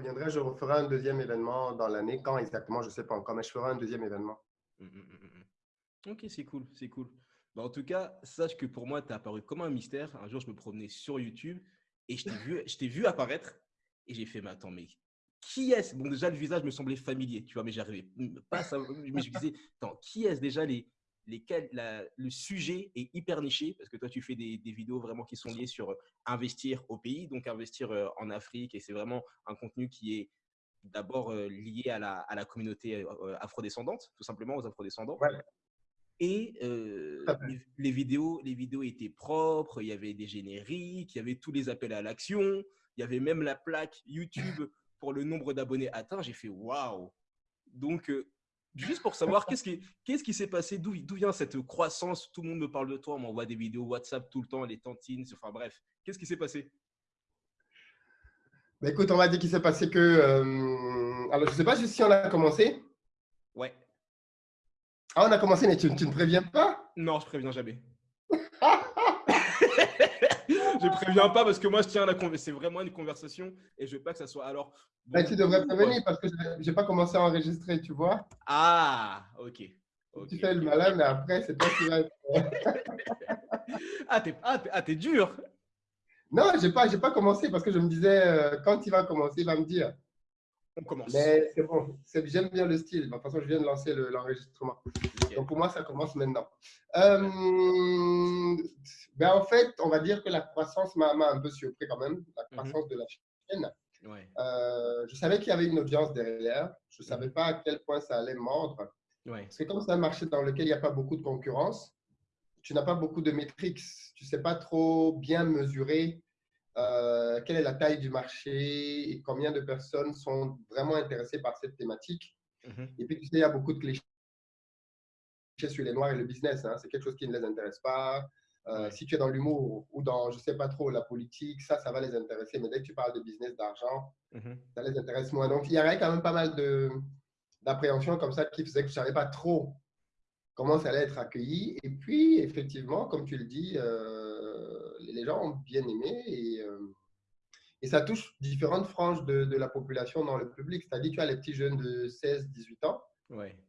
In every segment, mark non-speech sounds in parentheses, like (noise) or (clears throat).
reviendrai, je referai un deuxième événement dans l'année. Quand exactement, je ne sais pas encore, mais je ferai un deuxième événement. Hum, hum, hum, ok, c'est cool, c'est cool. Bah, en tout cas, sache que pour moi, tu as apparu comme un mystère. Un jour, je me promenais sur YouTube et je t'ai vu, je vu apparaître et j'ai fait, mais attends, mais qui est-ce? Bon, déjà, le visage me semblait familier, tu vois, mais j'arrivais pas à savoir. Mais je me disais, attends, qui est-ce déjà les, lesquels le sujet est hyper niché parce que toi, tu fais des, vidéos vraiment qui sont liées sur euh, investir au pays, donc investir euh, en Afrique. Et c'est vraiment un contenu qui est d'abord euh, lié à la, à la communauté afrodescendante, tout simplement aux afrodescendants. Et les, vidéos, les vidéos étaient propres, il y avait des génériques, il y avait tous les appels à l'action, il y avait même la plaque YouTube pour le nombre d'abonnés atteints. J'ai fait waouh! Donc, juste pour savoir qu'est-ce qui qu'est-ce qui s'est passé, d'où vient cette croissance? Tout le monde me parle de toi, on m'envoie des vidéos WhatsApp tout le temps, les tantines, enfin bref, qu'est-ce qui s'est passé? Bah, Écoute, on va dire qu'il s'est passé que. Euh, alors, je ne sais pas si on a commencé. Ouais. Ah, on a commencé, mais tu, tu ne préviens pas? Non, je préviens jamais. Je préviens pas parce que moi, je tiens à la C'est vraiment une conversation et je veux pas que ça soit alors. Bah, tu devrais prévenir parce que je n'ai pas commencé à enregistrer, tu vois. Ah, ok. Tu fais le malin, mais après, c'est toi qui vas ah, t'es ah, ah dur. Non, je n'ai pas, pas commencé parce que je me disais, euh, quand il va commencer, il va me dire. On commence. Mais c'est bon, j'aime bien le style. De toute façon, je viens de lancer l'enregistrement. Donc pour moi, ça commence maintenant. Euh, ben en fait, on va dire que la croissance m'a un peu surpris quand même, la mhm. croissance de la chaîne. Euh, je savais qu'il y avait une audience derrière. Je ne savais mhm. pas à quel point ça allait mordre. Parce que comme c'est un marché dans lequel il n'y a pas beaucoup de concurrence, tu n'as pas beaucoup de métriques. Tu ne sais pas trop bien mesurer euh, quelle est la taille du marché et combien de personnes sont vraiment intéressées par cette thématique? Mhm. Et puis, tu sais, il y a beaucoup de clichés sur les noirs et le business. Hein. C'est quelque chose qui ne les intéresse pas. Euh, si tu es dans l'humour ou dans, je ne sais pas trop, la politique, ça, ça va les intéresser. Mais dès que tu parles de business, d'argent, mhm. ça les intéresse moins. Donc, il y avait quand même pas mal d'appréhension comme ça qui faisait que je ne savais pas trop comment ça allait être accueilli. Et puis, effectivement, comme tu le dis, euh, les gens ont bien aimé et, euh, et ça touche différentes franges de, de, la population dans le public. C'est-à-dire, tu as les petits jeunes de 16, 18 ans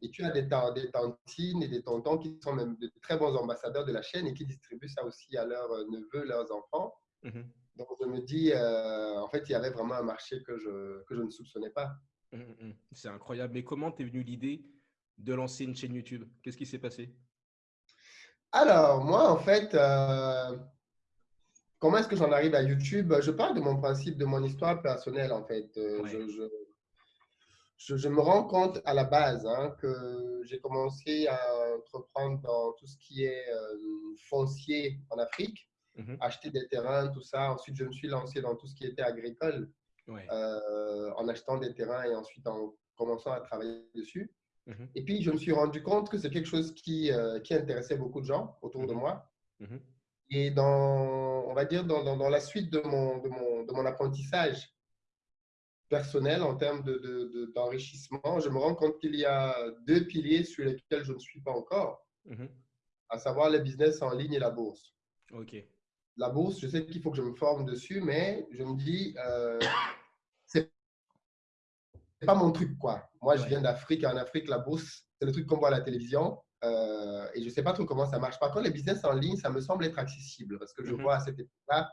et tu as des, des, tantines et des tontons qui sont même de très bons ambassadeurs de la chaîne et qui distribuent ça aussi à leurs euh, neveux, leurs enfants. Mhm. Donc, je me dis, euh, en fait, il y avait vraiment un marché que je, que je ne soupçonnais pas. Mhm, mhm. C'est incroyable. Mais comment t'es venu l'idée de lancer une chaîne YouTube? Qu'est-ce qui s'est passé? Alors, moi, en fait, euh, comment est-ce que j'en arrive à YouTube? Je parle de mon principe, de mon histoire personnelle, en fait. je, je, me rends compte à la base hein, que j'ai commencé à entreprendre dans tout ce qui est euh, foncier en Afrique, mhm. acheter des terrains, tout ça. Ensuite, je me suis lancé dans tout ce qui était agricole euh, en achetant des terrains et ensuite en commençant à travailler dessus. Mhm. Et puis, je me suis rendu compte que c'est quelque chose qui, euh, qui, intéressait beaucoup de gens autour de mhm. moi. Et dans, on va dire, dans, dans, dans la suite de mon, de mon, de mon apprentissage, personnel, en termes d'enrichissement, de, je me rends compte qu'il y a deux piliers sur lesquels je ne suis pas encore, mhm. à savoir le business en ligne et la bourse. Ok. La bourse, je sais qu'il faut que je me forme dessus, mais je me dis, euh, c'est pas mon truc, quoi. Moi, je viens d'Afrique, en Afrique, la bourse, c'est le truc qu'on voit à la télévision. Euh, et je sais pas trop comment ça marche. Par contre, les business en ligne, ça me semble être accessible parce que je mhm. vois à cette époque-là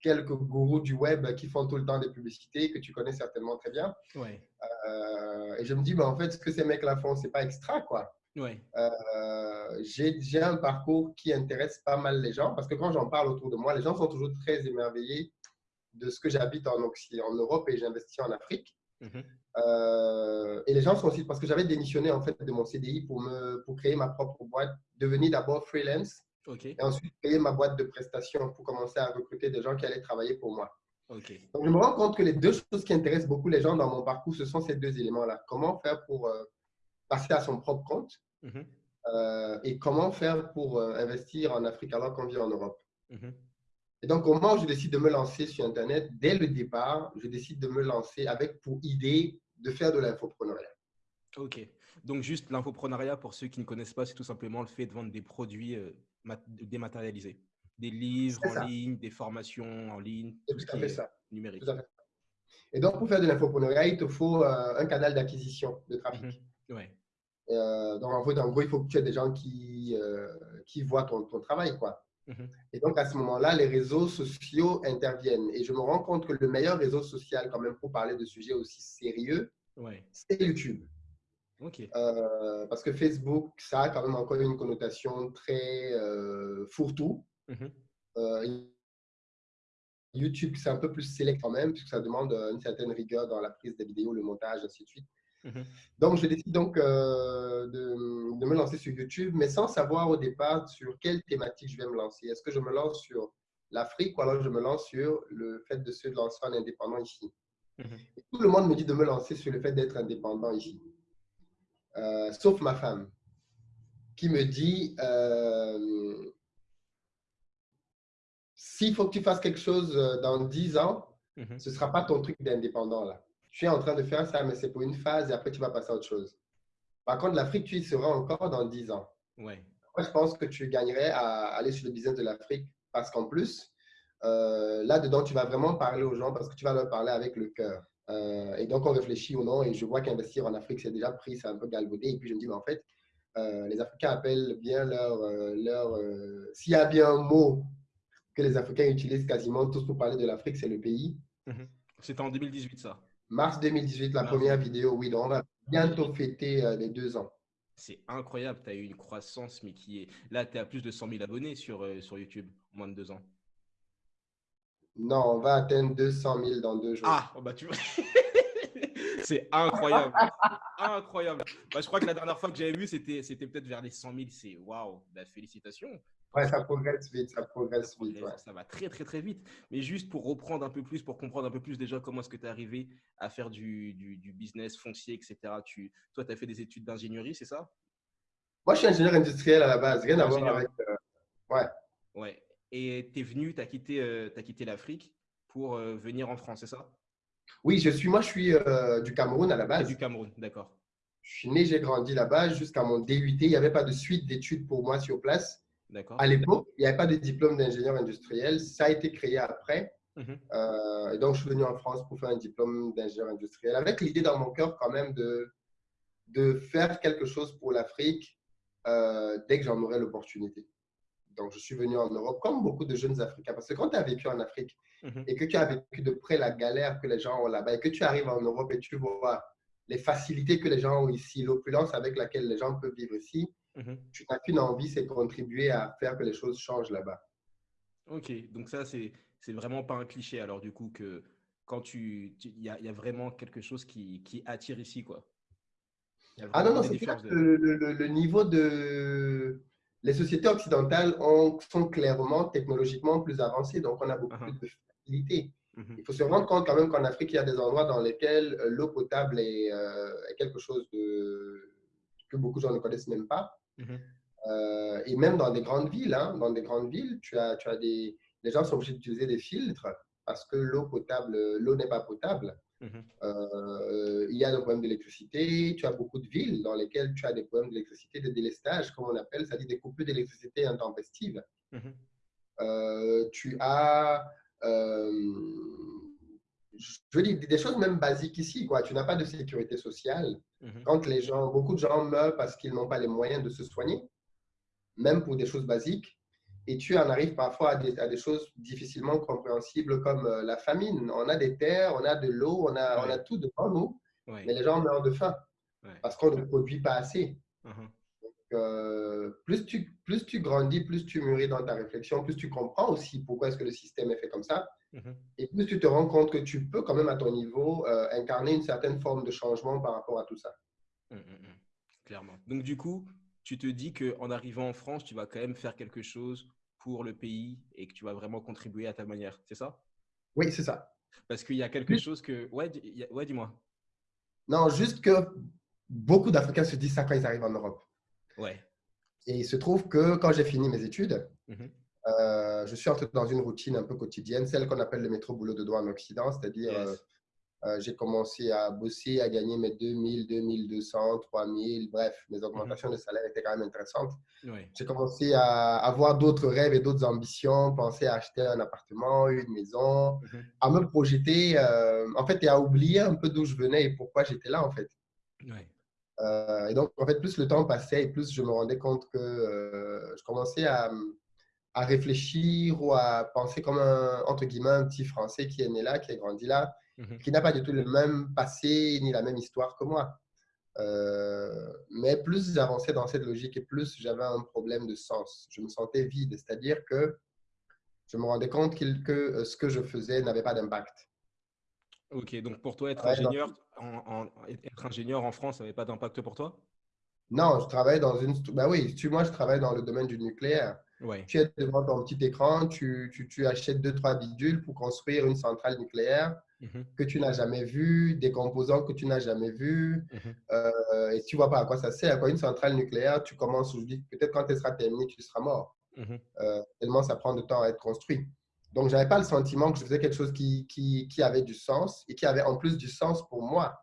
quelques gourous du web qui font tout le temps des publicités que tu connais certainement très bien. Ouais. Euh, et je me dis, bah, en fait, ce que ces mecs-là font, c'est pas extra, quoi. Ouais. Euh, j'ai un parcours qui intéresse pas mal les gens parce que quand j'en parle autour de moi, les gens sont toujours très émerveillés de ce que j'habite en, en Europe et j'investis en Afrique. Mhm. Euh, et les gens sont aussi parce que j'avais démissionné en fait de mon CDI pour me pour créer ma propre boîte, devenir d'abord freelance et ensuite, créer ma boîte de prestations pour commencer à recruter des gens qui allaient travailler pour moi. Donc, je me rends compte que les deux choses qui intéressent beaucoup les gens dans mon parcours, ce sont ces deux éléments-là. Comment faire pour euh, passer à son propre compte mhm. euh, et comment faire pour investir en Afrique alors qu'on vit en Europe. Mhm. Et donc, au moment où je décide de me lancer sur Internet, dès le départ, je décide de me lancer avec pour idée de faire de l'infopreneuriat. Ok. Donc, juste l'infopreneuriat, pour ceux qui ne connaissent pas, c'est tout simplement le fait de vendre des produits dématérialisés. Des livres en ligne, des formations en ligne, tout, ce qui est numérique. Et donc, pour faire de l'infopreneuriat, il te faut un canal d'acquisition de trafic. Mhm. Ouais. donc, en, fait, en gros, il faut que tu aies des gens qui, qui voient ton, ton travail. Quoi. Mhm. Et donc, à ce moment-là, les réseaux sociaux interviennent. Et je me rends compte que le meilleur réseau social, quand même, pour parler de sujets aussi sérieux, c'est YouTube. Euh, parce que Facebook, ça a quand même encore une connotation très euh, fourre-tout. Mhm. Euh, YouTube, c'est un peu plus sélect quand même, puisque ça demande une certaine rigueur dans la prise des vidéos, le montage, ainsi de suite. Mhm. Donc, je décide donc de, de, me lancer sur YouTube, mais sans savoir au départ sur quelle thématique je vais me lancer. Est-ce que je me lance sur l'Afrique ou alors je me lance sur le fait de se lancer en indépendant ici? Mhm. Tout le monde me dit de me lancer sur le fait d'être indépendant ici. Euh, sauf ma femme, qui me dit euh, s'il faut que tu fasses quelque chose euh, dans 10 ans, mhm. ce ne sera pas ton truc d'indépendant là. Tu es en train de faire ça, mais c'est pour une phase et après tu vas passer à autre chose. Par contre, l'Afrique, tu y seras encore dans 10 ans. Ouais. Moi, je pense que tu gagnerais à aller sur le business de l'Afrique parce qu'en plus, là-dedans, tu vas vraiment parler aux gens parce que tu vas leur parler avec le cœur. Euh, et donc, on réfléchit ou non, et je vois qu'investir en Afrique, c'est déjà pris, c'est un peu galvaudé. Et puis, je me dis, mais en fait, euh, les Africains appellent bien leur. Euh, leur S'il y a bien un mot que les Africains utilisent quasiment tous pour parler de l'Afrique, c'est le pays. Mhm. C'était en 2018, ça. Mars 2018, la première vidéo, oui. Donc, on va bientôt fêter les deux ans. C'est incroyable, tu as eu une croissance, mais qui est. Là, tu es à plus de 100 000 abonnés sur, sur YouTube, en moins de deux ans. Non, on va atteindre 200 000 dans deux jours. Ah, oh, bah tu (laughs) C'est incroyable. incroyable. Bah, je crois que la dernière fois que j'avais vu, c'était, c'était peut-être vers les 100 000. C'est waouh, bah, félicitations. Ouais, ça progresse vite, ça progresse vite. Ça va très, très, très vite. Mais juste pour reprendre un peu plus, pour comprendre un peu plus déjà comment est-ce que tu es arrivé à faire du, du, business foncier, etc. Tu, toi, tu as fait des études d'ingénierie, c'est ça? Moi, je suis ingénieur industriel à la base, rien à voir avec. Euh, ouais. Ouais et tu es venu, tu as quitté, euh, quitté l'Afrique pour euh, venir en France, c'est ça? Oui, je suis, moi, je suis du Cameroun à la base. Du Cameroun, d'accord. Je suis né, j'ai grandi là-bas jusqu'à mon DUT. Il n'y avait pas de suite d'études pour moi sur place. À l'époque, il n'y avait pas de diplôme d'ingénieur industriel. Ça a été créé après. Mhm. et donc, je suis venu en France pour faire un diplôme d'ingénieur industriel avec l'idée dans mon cœur quand même de, de faire quelque chose pour l'Afrique dès que j'en aurai l'opportunité. Donc, je suis venu en Europe comme beaucoup de jeunes Africains. Parce que quand tu as vécu en Afrique mhm. et que tu as vécu de près la galère que les gens ont là-bas et que tu arrives en Europe et tu vois les facilités que les gens ont ici, l'opulence avec laquelle les gens peuvent vivre ici, mhm. tu n'as qu'une envie, c'est de contribuer à faire que les choses changent là-bas. Ok, donc ça, c'est vraiment pas un cliché alors du coup que quand tu. Il y, y, a vraiment quelque chose qui, qui attire ici, quoi. Ah non, non, c'est le, le, le, niveau de les sociétés occidentales ont, sont clairement technologiquement plus avancées, donc on a beaucoup uh-huh. plus de facilité. Uh-huh. Il faut se rendre compte quand même qu'en Afrique, il y a des endroits dans lesquels euh, l'eau potable est, euh, quelque chose de, que beaucoup de gens ne connaissent même pas. Uh-huh. Euh, et même dans des grandes villes, hein, dans des grandes villes, tu as, tu as des, les gens sont obligés d'utiliser des filtres parce que l'eau potable, l'eau n'est pas potable. Mhm. Euh, il y a des problèmes d'électricité. Tu as beaucoup de villes dans lesquelles tu as des problèmes d'électricité, de délestage, comme on appelle, c'est-à-dire des coupures d'électricité intempestives. Mhm. Euh, tu as, je veux dire, des choses même basiques ici. Quoi. Tu n'as pas de sécurité sociale. Mhm. Quand les gens, beaucoup de gens meurent parce qu'ils n'ont pas les moyens de se soigner, même pour des choses basiques et tu en arrives parfois à des, choses difficilement compréhensibles comme euh, la famine. On a des terres, on a de l'eau, on a, on a tout devant nous, mais les gens meurent de faim parce qu'on ne produit pas assez. Uh-huh. Euh, plus, tu, plus tu grandis, plus tu mûris dans ta réflexion, plus tu comprends aussi pourquoi est-ce que le système est fait comme ça. Uh-huh. Et plus tu te rends compte que tu peux quand même à ton niveau euh, incarner une certaine forme de changement par rapport à tout ça. Hum, hum, hum. Clairement. Donc du coup, tu te dis qu'en arrivant en France, tu vas quand même faire quelque chose pour le pays et que tu vas vraiment contribuer à ta manière. C'est ça? Oui, c'est ça. Parce qu'il y a quelque chose que... Ouais, ouais dis-moi. Non, juste que beaucoup d'Africains se disent ça quand ils arrivent en Europe. Ouais. Et il se trouve que quand j'ai fini mes études, mhm. Euh, je suis entré dans une routine un peu quotidienne, celle qu'on appelle le métro boulot de doigt en Occident, c'est-à-dire euh, Euh, j'ai commencé à bosser, à gagner mes 2000, 2200, 3000, bref, mes augmentations de salaire étaient quand même intéressantes. J'ai commencé à avoir d'autres rêves et d'autres ambitions, penser à acheter un appartement, une maison, mhm. à me projeter, euh, en fait, et à oublier un peu d'où je venais et pourquoi j'étais là, en fait. Et donc, en fait, plus le temps passait et plus je me rendais compte que je commençais à, à réfléchir ou à penser comme un, entre guillemets, un petit Français qui est né là, qui a grandi là, Mhm. qui n'a pas du tout le même passé ni la même histoire que moi. Euh, mais plus j'avançais dans cette logique et plus j'avais un problème de sens. Je me sentais vide, c'est-à-dire que je me rendais compte que euh, ce que je faisais n'avait pas d'impact. Ok, donc pour toi, être, ingénieur, en, être ingénieur en France n'avait pas d'impact pour toi? Non, je travaille dans une. Bah oui, tu, moi, je travaille dans le domaine du nucléaire. Tu es devant ton petit écran, tu, tu, tu achètes deux, trois bidules pour construire une centrale nucléaire Mhm. que tu n'as jamais vu, des composants que tu n'as jamais vus. Mhm. Euh, et tu vois pas à quoi ça sert. À quoi une centrale nucléaire, tu commences, je dis, peut-être quand elle sera terminée, tu seras mort. Mhm. Euh, tellement ça prend de temps à être construit. Donc, je n'avais pas le sentiment que je faisais quelque chose qui, qui, qui, avait du sens et qui avait en plus du sens pour moi.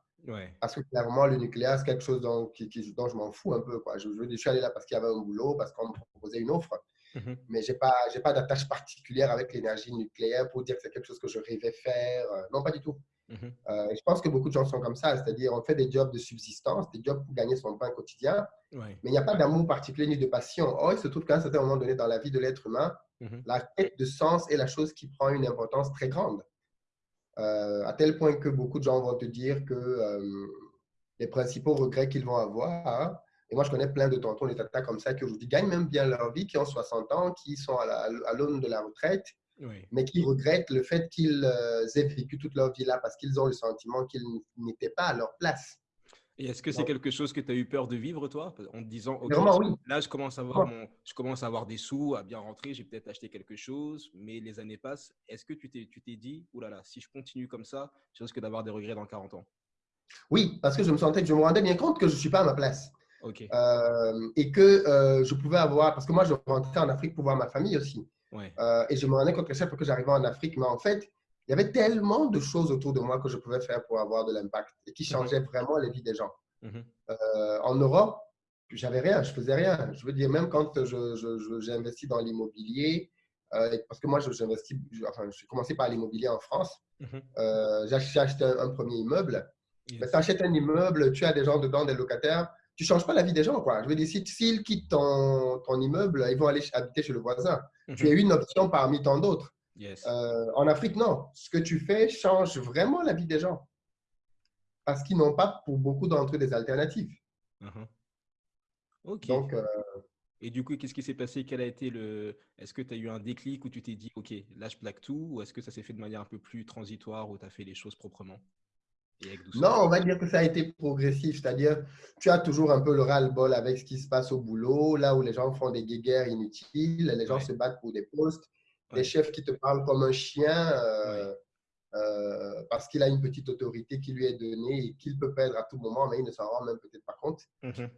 Parce que clairement, le nucléaire, c'est quelque chose dont, qui, dont je m'en fous un peu. Quoi. Je, je, je suis allé là parce qu'il y avait un boulot, parce qu'on me proposait une offre. Mhm. Mais je n'ai pas, pas d'attache particulière avec l'énergie nucléaire pour dire que c'est quelque chose que je rêvais faire. Euh, non, pas du tout. Mhm. Euh, je pense que beaucoup de gens sont comme ça, c'est-à-dire on fait des jobs de subsistance, des jobs pour gagner son pain quotidien, mais il n'y a pas d'amour particulier ni de passion. Or, il se trouve qu'à un certain moment donné dans la vie de l'être humain, mhm. la quête de sens est la chose qui prend une importance très grande. Euh, à tel point que beaucoup de gens vont te dire que les principaux regrets qu'ils vont avoir, et moi, je connais plein de tontons, des tatas comme ça, qui aujourd'hui gagnent même bien leur vie, qui ont 60 ans, qui sont à l'aune de la retraite, mais qui regrettent le fait qu'ils euh, aient vécu toute leur vie là parce qu'ils ont le sentiment qu'ils n'étaient pas à leur place. Et est-ce que c'est quelque chose que tu as eu peur de vivre, toi, en te disant, oui. là, je commence, à avoir mon, je commence à avoir des sous, à bien rentrer, j'ai peut-être acheté quelque chose, mais les années passent. Est-ce que tu t'es, tu t'es dit, oulala, si je continue comme ça, je risque d'avoir des regrets dans 40 ans Oui, parce que je me sentais, je me rendais bien compte que je ne suis pas à ma place. Euh, et que euh, je pouvais avoir, parce que moi, je rentrais en Afrique pour voir ma famille aussi. Euh, et je me rendais compte que chaque fois que j'arrivais en Afrique, mais en fait, il y avait tellement de choses autour de moi que je pouvais faire pour avoir de l'impact et qui changeaient vraiment les vies des gens. Mhm. en Europe, j'avais rien, je faisais rien. Je veux dire, même quand j'ai investi dans l'immobilier, parce que moi, j'investis, enfin, j'ai commencé par l'immobilier en France. Mhm. j'ai acheté un, premier immeuble. tu achètes un immeuble, tu as des gens dedans, des locataires tu ne changes pas la vie des gens. Quoi. Je veux dire, s'ils quittent ton, ton, immeuble, ils vont aller habiter chez le voisin. Tu es mhm. une option parmi tant d'autres. Euh, en Afrique, non. Ce que tu fais change vraiment la vie des gens. Parce qu'ils n'ont pas, pour beaucoup d'entre eux, des alternatives. Ok. Donc, euh, et du coup, qu'est-ce qui s'est passé? Quel a été le Est-ce que tu as eu un déclic où tu t'es dit, OK, là, je plaque tout Ou est-ce que ça s'est fait de manière un peu plus transitoire où tu as fait les choses proprement? Non, on va dire que ça a été progressif, c'est-à-dire tu as toujours un peu le ras-le-bol avec ce qui se passe au boulot, là où les gens font des guéguerres inutiles, les gens se battent pour des postes, des chefs qui te parlent comme un chien euh, euh, parce qu'il a une petite autorité qui lui est donnée et qu'il peut perdre à tout moment, mais il ne s'en rend même peut-être pas compte, mm -hmm.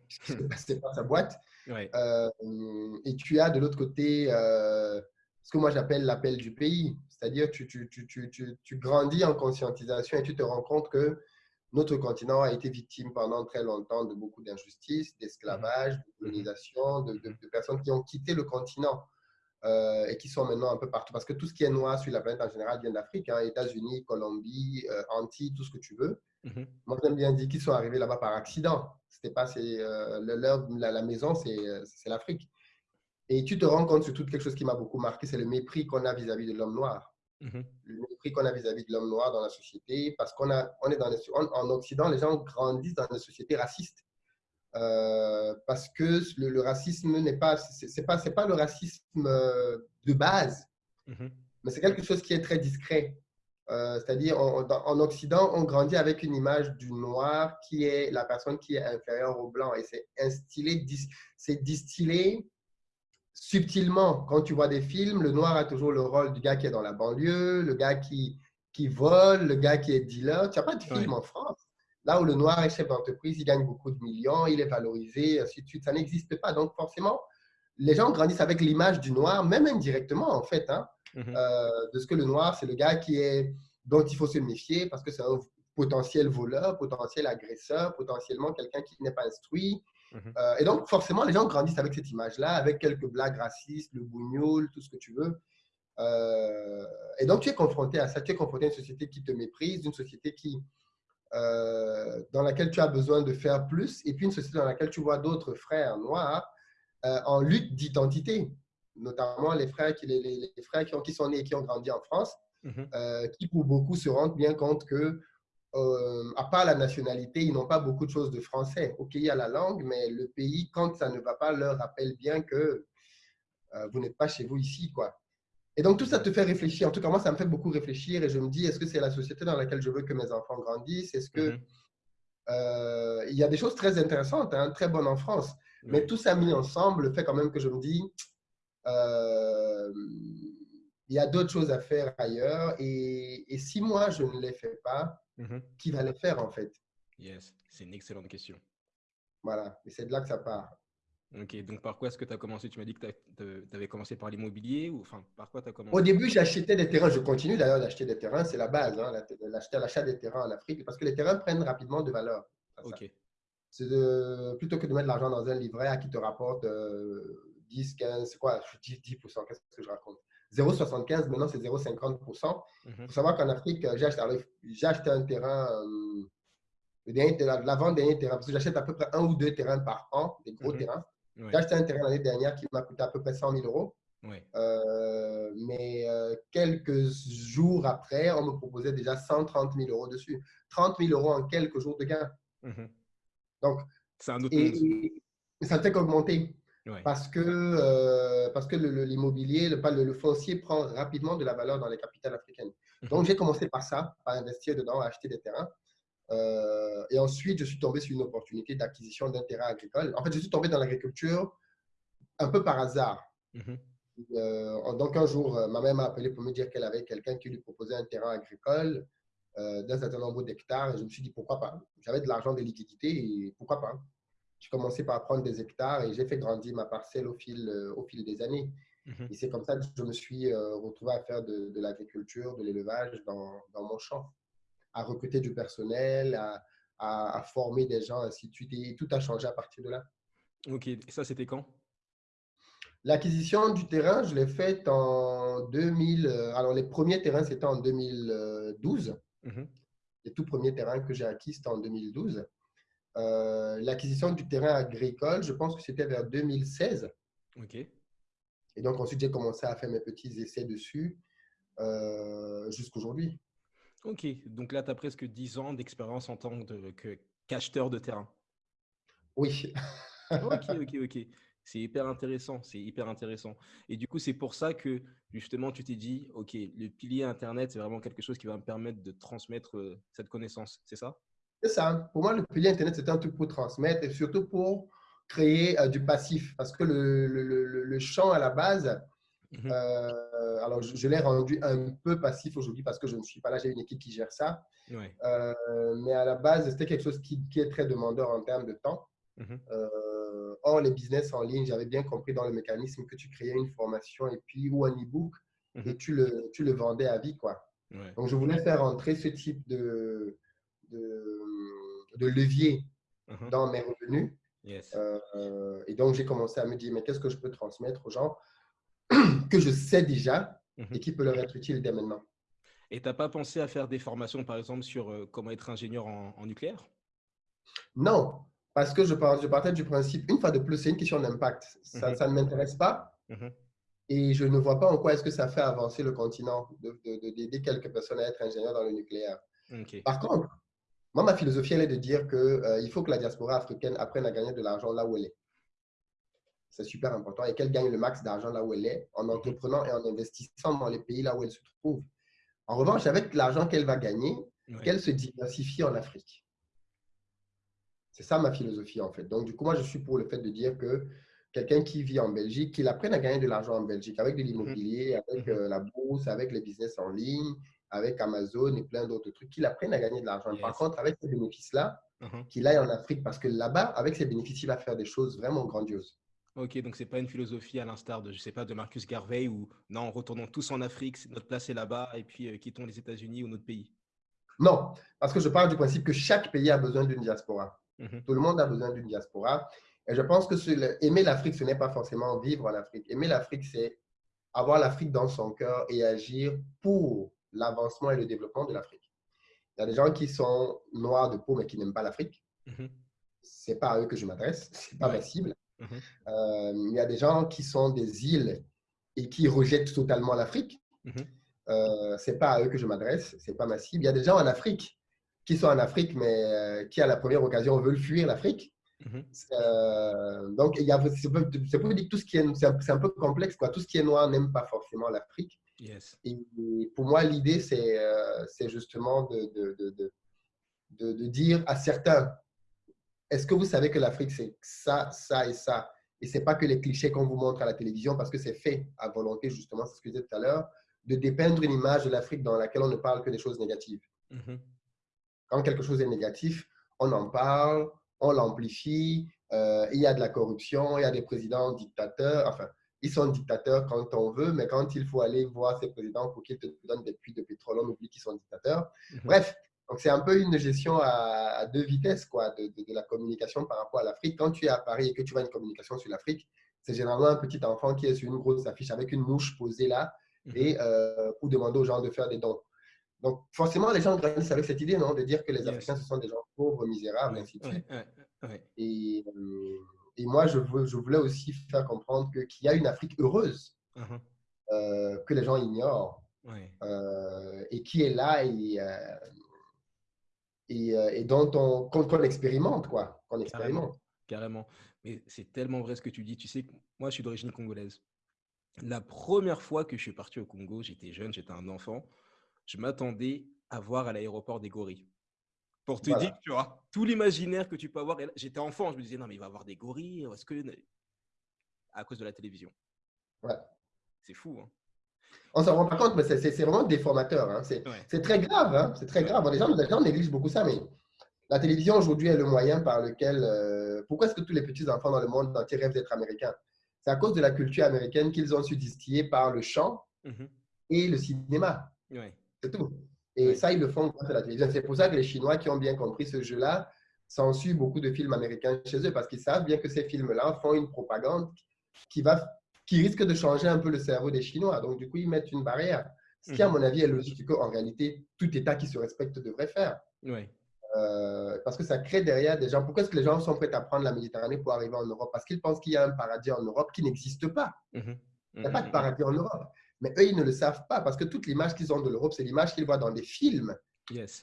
c'est pas sa boîte. (laughs) Euh, et tu as de l'autre côté ce que moi j'appelle l'appel du pays. C'est-à-dire, tu, tu, tu, tu, grandis en conscientisation et tu te rends compte que notre continent a été victime pendant très longtemps de beaucoup d'injustices, d'esclavage, de colonisation, de, de, personnes qui ont quitté le continent euh, et qui sont maintenant un peu partout. Parce que tout ce qui est noir sur la planète en général vient d'Afrique, hein, États-Unis, Colombie, euh, Antilles, tout ce que tu veux. Mhm. Moi, j'aime bien dire qu'ils sont arrivés là-bas par accident. C'était pas, euh, la, la, maison, c'est l'Afrique. Et tu te rends compte surtout de quelque chose qui m'a beaucoup marqué, c'est le mépris qu'on a vis-à-vis de l'homme noir. Mhm. Le mépris qu'on a vis-à-vis de l'homme noir dans la société, parce qu'on on est dans en Occident, les gens grandissent dans une société raciste. Euh, parce que le, racisme n'est pas, c'est pas, c'est pas le racisme euh, de base, mhm. mais c'est quelque chose qui est très discret. Euh, c'est-à-dire, en Occident, on grandit avec une image du noir qui est la personne qui est inférieure au blanc, et c'est instillé, c'est distillé subtilement, quand tu vois des films, le noir a toujours le rôle du gars qui est dans la banlieue, le gars qui, qui vole, le gars qui est dealer. Tu n'as pas de film en France. Là où le noir est chef d'entreprise, il gagne beaucoup de millions, il est valorisé, ainsi de suite. Ça n'existe pas. Donc, forcément, les gens grandissent avec l'image du noir, même indirectement, en fait, hein, mhm. euh, de ce que le noir, c'est le gars qui est, dont il faut se méfier parce que c'est un potentiel voleur, potentiel agresseur, potentiellement quelqu'un qui n'est pas instruit. Mhm. Euh, et donc, forcément, les gens grandissent avec cette image-là, avec quelques blagues racistes, le bougnoul, tout ce que tu veux. Euh, et donc, tu es confronté à ça. Tu es confronté à une société qui te méprise, une société qui, euh, dans laquelle tu as besoin de faire plus, et puis une société dans laquelle tu vois d'autres frères noirs en lutte d'identité, notamment les frères qui, les, frères qui, ont, qui, sont nés et qui ont grandi en France, mhm. qui pour beaucoup se rendent bien compte que euh, à part la nationalité, ils n'ont pas beaucoup de choses de français. Ok, il y a la langue, mais le pays, quand ça ne va pas, leur rappelle bien que euh, vous n'êtes pas chez vous ici, quoi. Et donc, tout ça te fait réfléchir. En tout cas, moi, ça me fait beaucoup réfléchir et je me dis, est-ce que c'est la société dans laquelle je veux que mes enfants grandissent? Est-ce que... Mhm. Euh, il y a des choses très intéressantes, hein, très bonnes en France. Mais tout ça mis ensemble fait quand même que je me dis, il y a d'autres choses à faire ailleurs. Et, et, si moi, je ne les fais pas, Mhm. Qui va le faire en fait Yes, c'est une excellente question. Voilà, et c'est de là que ça part. Ok, donc par quoi est-ce que tu as commencé? Tu m'as dit que tu avais commencé par l'immobilier ou enfin par quoi tu as commencé? Au début, j'achetais des terrains. Je continue d'ailleurs d'acheter des terrains, c'est la base, hein, l'achat des terrains en Afrique, parce que les terrains prennent rapidement de valeur. Ok. C'est plutôt que de mettre l'argent dans un livret à qui te rapporte 10, 15, c'est quoi 10, 10 qu'est-ce que je raconte? 0,75, maintenant c'est 0,50%. Il faut savoir qu'en Afrique, j'ai acheté, un terrain, euh, la, vente dernier terrain, parce que j'achète à peu près un ou deux terrains par an, des gros mhm. terrains. J'ai acheté un terrain l'année dernière qui m'a coûté à peu près 100 000 euros. Euh, mais euh, quelques jours après, on me proposait déjà 130 000 euros dessus. 30 000 euros en quelques jours de gain. Mhm. Donc, c'est un autre et, et, ça ne fait qu'augmenter. Parce que, euh, parce que l'immobilier, le, le, le, foncier prend rapidement de la valeur dans les capitales africaines. Mhm. Donc, j'ai commencé par ça, par investir dedans, acheter des terrains. Euh, et ensuite, je suis tombé sur une opportunité d'acquisition d'un terrain agricole. En fait, je suis tombé dans l'agriculture un peu par hasard. Mhm. Euh, donc, un jour, ma mère m'a appelé pour me dire qu'elle avait quelqu'un qui lui proposait un terrain agricole d'un certain nombre d'hectares. Et je me suis dit, pourquoi pas? J'avais de l'argent, de liquidités, et pourquoi pas? J'ai commencé par prendre des hectares et j'ai fait grandir ma parcelle au fil, euh, au fil des années. Mhm. Et c'est comme ça que je me suis euh, retrouvé à faire de, l'agriculture, de l'élevage dans, dans, mon champ, à recruter du personnel, à, à, former des gens, ainsi de suite. Et tout a changé à partir de là. Ok, et ça, c'était quand? L'acquisition du terrain, je l'ai faite en 2000. Euh, alors, les premiers terrains, c'était en 2012. Mhm. Les tout premiers terrains que j'ai acquis, c'était en 2012. Euh, l'acquisition du terrain agricole, je pense que c'était vers 2016. OK. Et donc, ensuite, j'ai commencé à faire mes petits essais dessus euh, jusqu'aujourd'hui. Ok, donc là, tu as presque 10 ans d'expérience en tant qu'acheteur de terrain. Oui. ok, (laughs) ok, ok. C'est hyper intéressant, c'est hyper intéressant. Et du coup, c'est pour ça que justement, tu t'es dit, ok, le pilier Internet, c'est vraiment quelque chose qui va me permettre de transmettre euh, cette connaissance, c'est ça? C'est ça. Pour moi, le pilier Internet, c'était un truc pour transmettre et surtout pour créer euh, du passif. Parce que le, le, le, champ à la base, mhm. euh, alors je, l'ai rendu un peu passif aujourd'hui parce que je ne suis pas là, j'ai une équipe qui gère ça. Euh, mais à la base, c'était quelque chose qui, qui, est très demandeur en termes de temps. Mhm. or, les business en ligne, j'avais bien compris dans le mécanisme que tu créais une formation et puis ou un e-book mhm. et tu le, tu le vendais à vie. Quoi. Donc, je voulais faire entrer ce type de, de, levier mhm. dans mes revenus. Euh, et donc, j'ai commencé à me dire, mais qu'est-ce que je peux transmettre aux gens (clears throat) que je sais déjà mhm. et qui peut leur être utile dès maintenant? Et tu n'as pas pensé à faire des formations, par exemple, sur euh, comment être ingénieur en, nucléaire? Non, parce que je, je partais du principe, une fois de plus, c'est une question d'impact. Ça, mhm. ça, ne m'intéresse pas. Et je ne vois pas en quoi est-ce que ça fait avancer le continent d'aider de, quelques personnes à être ingénieurs dans le nucléaire. Par contre, moi, ma philosophie, elle est de dire qu'il euh, faut que la diaspora africaine apprenne à gagner de l'argent là où elle est. C'est super important et qu'elle gagne le max d'argent là où elle est en entreprenant et en investissant dans les pays là où elle se trouve. En revanche, avec l'argent qu'elle va gagner, qu'elle se diversifie en Afrique. C'est ça ma philosophie en fait. Donc, du coup, moi, je suis pour le fait de dire que quelqu'un qui vit en Belgique, qu'il apprenne à gagner de l'argent en Belgique avec de l'immobilier, mhm. avec mhm. Euh, la bourse, avec les business en ligne, avec Amazon et plein d'autres trucs, qu'il apprenne à gagner de l'argent. Par contre, avec ces bénéfices-là, uh-huh. qu'il aille en Afrique parce que là-bas, avec ces bénéfices, il va faire des choses vraiment grandioses. Ok, donc c'est pas une philosophie à l'instar de, je sais pas, de Marcus Garvey où non, retournons tous en Afrique, notre place est là-bas et puis euh, quittons les États-Unis ou notre pays. Non, parce que je parle du principe que chaque pays a besoin d'une diaspora. Mhm. Tout le monde a besoin d'une diaspora. Et je pense que aimer l'Afrique, ce n'est pas forcément vivre en Afrique. Aimer l'Afrique, c'est avoir l'Afrique dans son cœur et agir pour l'avancement et le développement de l'Afrique. Il y a des gens qui sont noirs de peau mais qui n'aiment pas l'Afrique. Mhm. Ce n'est pas à eux que je m'adresse, (laughs) ce n'est pas ma cible. Mhm. Euh, il y a des gens qui sont des îles et qui rejettent totalement l'Afrique. Mhm. Euh, ce n'est pas à eux que je m'adresse, ce n'est pas ma cible. Il y a des gens en Afrique qui sont en Afrique mais euh, qui, à la première occasion, veulent fuir l'Afrique. donc, c'est pour dire que tout ce qui est, c'est un, peu complexe. Quoi. Tout ce qui est noir n'aime pas forcément l'Afrique. Et, pour moi, l'idée, c'est euh, justement de, de, de, de, dire à certains, est-ce que vous savez que l'Afrique, c'est ça, ça et ça? Et ce n'est pas que les clichés qu'on vous montre à la télévision, parce que c'est fait à volonté, justement, c'est ce que je disais tout à l'heure, de dépeindre une image de l'Afrique dans laquelle on ne parle que des choses négatives. Mm-hmm. Quand quelque chose est négatif, on en parle, on l'amplifie, euh, il y a de la corruption, il y a des présidents dictateurs, enfin, ils sont dictateurs quand on veut, mais quand il faut aller voir ces présidents pour qu'ils te donnent des puits de pétrole, on oublie qu'ils sont dictateurs. Mhm. Bref, donc c'est un peu une gestion à, deux vitesses quoi, de, de, la communication par rapport à l'Afrique. Quand tu es à Paris et que tu vois une communication sur l'Afrique, c'est généralement un petit enfant qui est sur une grosse affiche avec une mouche posée là mhm. et euh, pour demander aux gens de faire des dons. Donc forcément, les gens grandissent avec cette idée non, de dire que les Africains, ce sont des gens pauvres, misérables, ainsi de suite. Et, euh, et moi, je, je, voulais aussi faire comprendre qu'il y a une Afrique heureuse uh-huh. euh, que les gens ignorent euh, et qui est là et, euh, et, dont on, qu'on, expérimente, quoi. Qu'on expérimente. Carrément. Mais c'est tellement vrai ce que tu dis. Tu sais, moi, je suis d'origine congolaise. La première fois que je suis parti au Congo, j'étais jeune, j'étais un enfant, je m'attendais à voir à l'aéroport des gorilles. Pour te dire, tu vois, tout l'imaginaire que tu peux avoir. J'étais enfant, je me disais, non, mais il va avoir des gorilles. Est-ce que. À cause de la télévision. Ouais. C'est fou. Hein. On s'en rend pas compte, mais c'est vraiment déformateur. Hein. C'est très grave. Hein. C'est très grave. les, gens, les gens négligent beaucoup ça, mais la télévision aujourd'hui est le moyen par lequel. Euh, pourquoi est-ce que tous les petits enfants dans le monde entier rêvent d'être américains? C'est à cause de la culture américaine qu'ils ont su distiller par le chant mmh et le cinéma. C'est tout. Et ça, ils le font grâce à la télévision. C'est pour ça que les Chinois qui ont bien compris ce jeu-là censurent beaucoup de films américains chez eux parce qu'ils savent bien que ces films-là font une propagande qui, va, qui risque de changer un peu le cerveau des Chinois. Donc, du coup, ils mettent une barrière. Ce qui, à mhm. mon avis, est logique qu'en réalité, tout État qui se respecte devrait faire. Oui. Euh, parce que ça crée derrière des gens. Pourquoi est-ce que les gens sont prêts à prendre la Méditerranée pour arriver en Europe? Parce qu'ils pensent qu'il y a un paradis en Europe qui n'existe pas. Mhm. Il n'y a pas de mhm. paradis en Europe. Mais eux, ils ne le savent pas parce que toute l'image qu'ils ont de l'Europe, c'est l'image qu'ils voient dans des films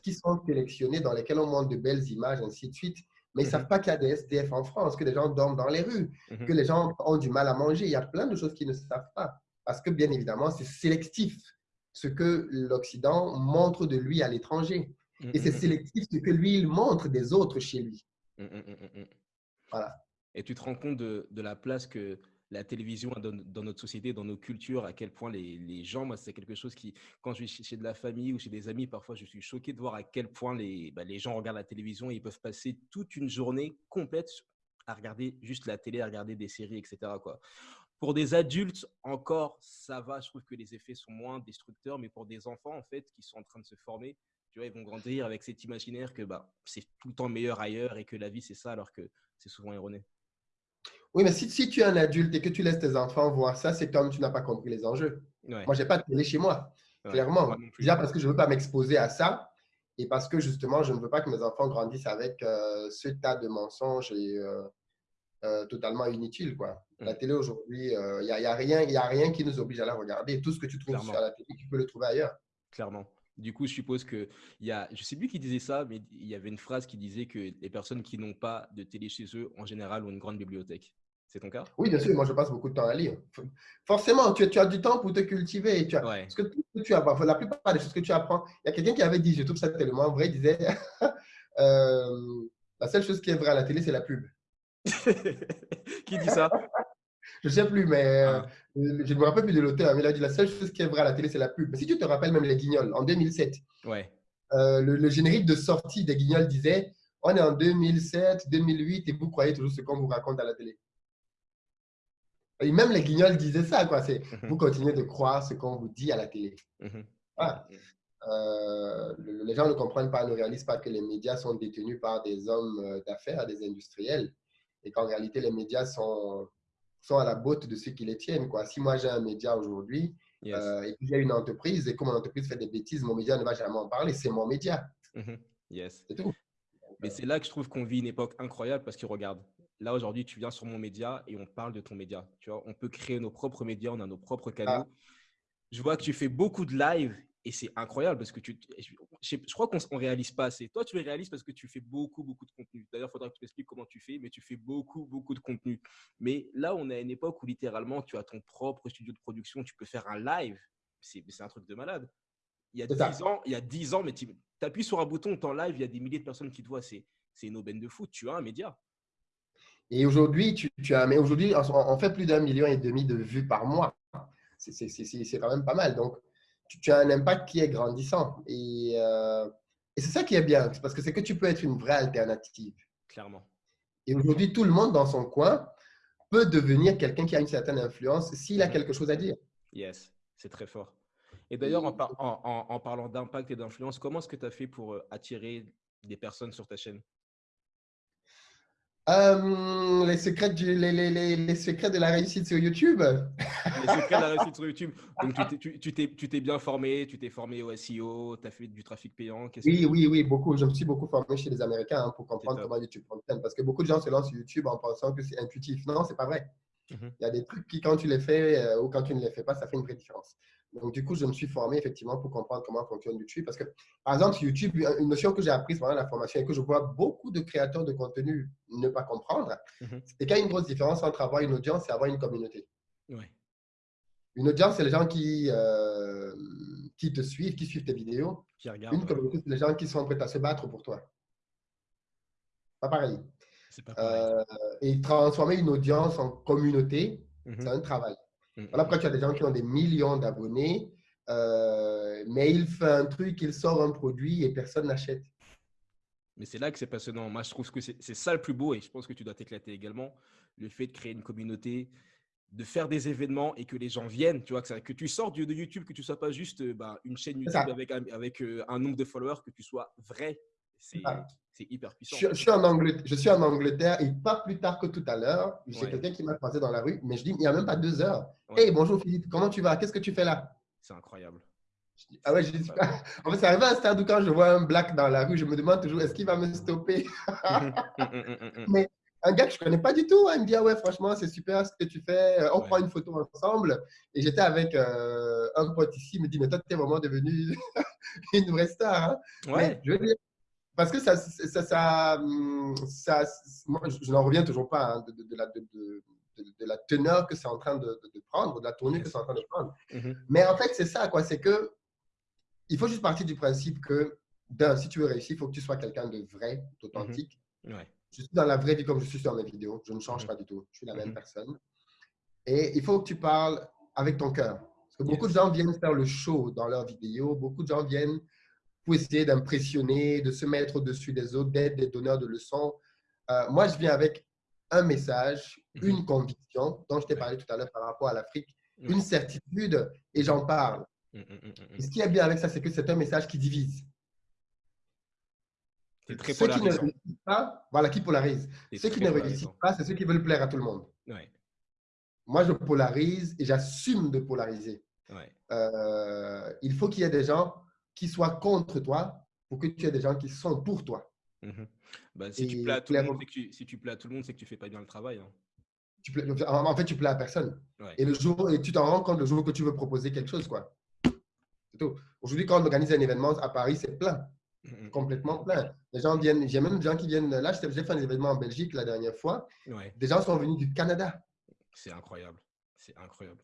qui sont sélectionnés, dans lesquels on montre de belles images, ainsi de suite. Mais ils ne mhm. savent pas qu'il y a des SDF en France, que les gens dorment dans les rues, mhm. que les gens ont du mal à manger. Il y a plein de choses qu'ils ne savent pas. Parce que, bien évidemment, c'est sélectif ce que l'Occident montre de lui à l'étranger. Et c'est mhm. sélectif ce que lui, il montre des autres chez lui. Voilà. Et tu te rends compte de, de la place que la télévision dans, notre société, dans nos cultures, à quel point les, gens, moi, c'est quelque chose qui, quand je suis chez de la famille ou chez des amis, parfois, je suis choqué de voir à quel point les, bah, gens regardent la télévision et ils peuvent passer toute une journée complète à regarder juste la télé, à regarder des séries, etc. Pour des adultes, encore, ça va. Je trouve que les effets sont moins destructeurs, mais pour des enfants, en fait, qui sont en train de se former, tu vois, ils vont grandir avec cet imaginaire que bah, c'est tout le temps meilleur ailleurs et que la vie, c'est ça, alors que c'est souvent erroné. Oui, mais si, si, tu es un adulte et que tu laisses tes enfants voir ça, c'est comme tu n'as pas compris les enjeux. Moi, je n'ai pas de télé chez moi, clairement. Déjà parce que je ne veux pas m'exposer à ça et parce que justement, je ne veux pas que mes enfants grandissent avec euh, ce tas de mensonges et, euh, euh, totalement inutiles. Quoi. La mm. télé aujourd'hui, il n'y a, y a, rien, y a rien qui nous oblige à la regarder. Tout ce que tu trouves sur la télé, tu peux le trouver ailleurs. Clairement. Du coup, je suppose que il y a, je sais plus qui disait ça, mais il y avait une phrase qui disait que les personnes qui n'ont pas de télé chez eux, en général, ont une grande bibliothèque. C'est ton cas? Oui, bien sûr. Moi, je passe beaucoup de temps à lire. Forcément, tu, tu as du temps pour te cultiver. Tu as, Parce que tu apprends, la plupart des choses que tu apprends, il y a quelqu'un qui avait dit, je trouve ça tellement vrai, il disait (laughs) euh, la seule chose qui est vraie à la télé, c'est la pub. (laughs) qui dit ça? (laughs) Je ne sais plus, mais euh, ah. je ne me rappelle plus de l'auteur, mais il a dit la seule chose qui est vraie à la télé, c'est la pub. Mais si tu te rappelles même les Guignols, en 2007, ouais. Euh, le, le, générique de sortie des Guignols disait on est en 2007, 2008 et vous croyez toujours ce qu'on vous raconte à la télé. Et même les guignols disaient ça, quoi. C'est mhm. vous continuez de croire ce qu'on vous dit à la télé. Mhm. Euh, les gens ne comprennent pas, ne réalisent pas que les médias sont détenus par des hommes euh, d'affaires, des industriels, et qu'en réalité, les médias sont, sont à la botte de ceux qui les tiennent. Quoi. Si moi j'ai un média aujourd'hui euh, et que j'ai une entreprise et que mon entreprise fait des bêtises, mon média ne va jamais en parler, c'est mon média. Yes. C'est tout. Mais c'est là que je trouve qu'on vit une époque incroyable parce que regarde, là aujourd'hui, tu viens sur mon média et on parle de ton média. Tu vois, on peut créer nos propres médias, on a nos propres canaux. Ah. Je vois que tu fais beaucoup de live et c'est incroyable parce que tu, je, crois qu'on ne réalise pas assez. Toi, tu le réalises parce que tu fais beaucoup, beaucoup de contenu. D'ailleurs, il faudra que tu m'expliques comment tu fais, mais tu fais beaucoup, beaucoup de contenu. Mais là, on est à une époque où littéralement, tu as ton propre studio de production, tu peux faire un live. C'est un truc de malade. Il y a 10 ans, il y a 10 ans, mais tu appuies sur un bouton, ton live, il y a des milliers de personnes qui te voient. C'est une aubaine de foot. Tu as un média. Et aujourd'hui, tu, tu, as, mais aujourd'hui, on, fait plus d'un million et demi de vues par mois. C'est quand même pas mal. Donc, tu, as un impact qui est grandissant. Et, euh, et c'est ça qui est bien, parce que c'est que tu peux être une vraie alternative. Clairement. Et aujourd'hui, tout le monde dans son coin peut devenir quelqu'un qui a une certaine influence s'il a mhm. quelque chose à dire. Yes, c'est très fort. Et d'ailleurs, en, en, en, parlant d'impact et d'influence, comment est-ce que tu as fait pour euh, attirer des personnes sur ta chaîne? Euh, les, secrets du, les, les, les, secrets de la réussite sur YouTube. Les secrets de la réussite sur (laughs) YouTube. Donc, tu t'es bien formé, tu t'es formé au SEO, tu as fait du trafic payant. Oui, oui, oui, beaucoup. Je me suis beaucoup formé chez les Américains hein, pour comprendre comment YouTube fonctionne. Parce que beaucoup de gens se lancent sur YouTube en pensant que c'est intuitif. Non, c'est pas vrai. Mhm. Il y a des trucs qui, quand tu les fais euh, ou quand tu ne les fais pas, ça fait une vraie différence. Donc, du coup, je me suis formé effectivement pour comprendre comment fonctionne YouTube. Parce que, par exemple, sur YouTube, une notion que j'ai apprise pendant la formation et que je vois beaucoup de créateurs de contenu ne pas comprendre, mhm. c'est qu'il y a une grosse différence entre avoir une audience et avoir une communauté. Une audience, c'est les gens qui, euh, qui te suivent, qui suivent tes vidéos. une communauté, c'est les gens qui sont prêts à se battre pour toi. Pas pareil. Pas pareil. Euh, et transformer une audience en communauté, mhm. c'est un travail. Mm, voilà mm. pourquoi tu as des gens qui ont des millions d'abonnés, euh, mais il fait un truc, il sort un produit et personne n'achète. Mais c'est là que c'est passionnant. Moi, je trouve que c'est ça le plus beau et je pense que tu dois t'éclater également. Le fait de créer une communauté, de faire des événements et que les gens viennent, tu vois, que, que tu sors de, YouTube, que tu ne sois pas juste euh, bah, une chaîne YouTube avec, avec euh, un nombre de followers, que tu sois vrai. C'est c'est hyper puissant. Je, suis en Angleterre, je suis en Angleterre et pas plus tard que tout à l'heure, j'ai quelqu'un qui m'a croisé dans la rue, mais je dis, il n'y a même pas deux heures. Hey, bonjour Philippe, comment tu vas? Qu'est-ce que tu fais là? C'est incroyable. ah ouais, je dis, (laughs) en fait, ça arrive à un stade où quand je vois un black dans la rue, je me demande toujours, est-ce qu'il va me stopper? (laughs) Mais un gars que je ne connais pas du tout, hein, il me dit, ah ouais, franchement, c'est super ce que tu fais, euh, on prend une photo ensemble. Et j'étais avec euh, un pote ici, il me dit, mais toi, tu es vraiment devenu (laughs) une vraie star. Hein. Ouais. je veux dire, parce que ça, ça, ça, ça moi, je, n'en reviens toujours pas hein, de, de, la, de, de, la, teneur que c'est en train de, prendre, de la tournée que c'est en train de prendre. Mm-hmm. Mais en fait, c'est ça, quoi. C'est que il faut juste partir du principe que, d'un, si tu veux réussir, il faut que tu sois quelqu'un de vrai, d'authentique. Mm-hmm. Je suis dans la vraie vie comme je suis sur mes vidéos. Je ne change mm-hmm. pas du tout. Je suis la même personne. Et il faut que tu parles avec ton cœur. Parce que beaucoup de gens viennent faire le show dans leurs vidéos. Beaucoup de gens viennent pour essayer d'impressionner, de se mettre au-dessus des autres, d'être des donneurs de leçons. Euh, moi, je viens avec un message, mhm. une conviction, dont je t'ai parlé tout à l'heure par rapport à l'Afrique, une certitude, et j'en parle. Mm, mm, mm, ce qui est bien avec ça, c'est que c'est un message qui divise. C'est très ceux qui ne réussissent pas, voilà, qui polarise. Ceux qui ne réussissent pas, c'est ceux qui veulent plaire à tout le monde. Moi, je polarise et j'assume de polariser. Euh, il faut qu'il y ait des gens qui soient contre toi pour que tu aies des gens qui sont pour toi. Si, tu plais à tout le monde, tu, si tu plais à tout le monde, c'est que tu ne fais pas bien le travail. Hein. Tu en fait, tu plais à personne. Et, le jour, et tu t'en rends compte le jour que tu veux proposer quelque chose. quoi. C'est tout. Aujourd'hui, quand on organise un événement à Paris, c'est plein. Mhm. Complètement plein. Les gens viennent, j'ai même des gens qui viennent. Là, j'ai fait un événement en Belgique la dernière fois. Des gens sont venus du Canada. C'est incroyable. C'est incroyable.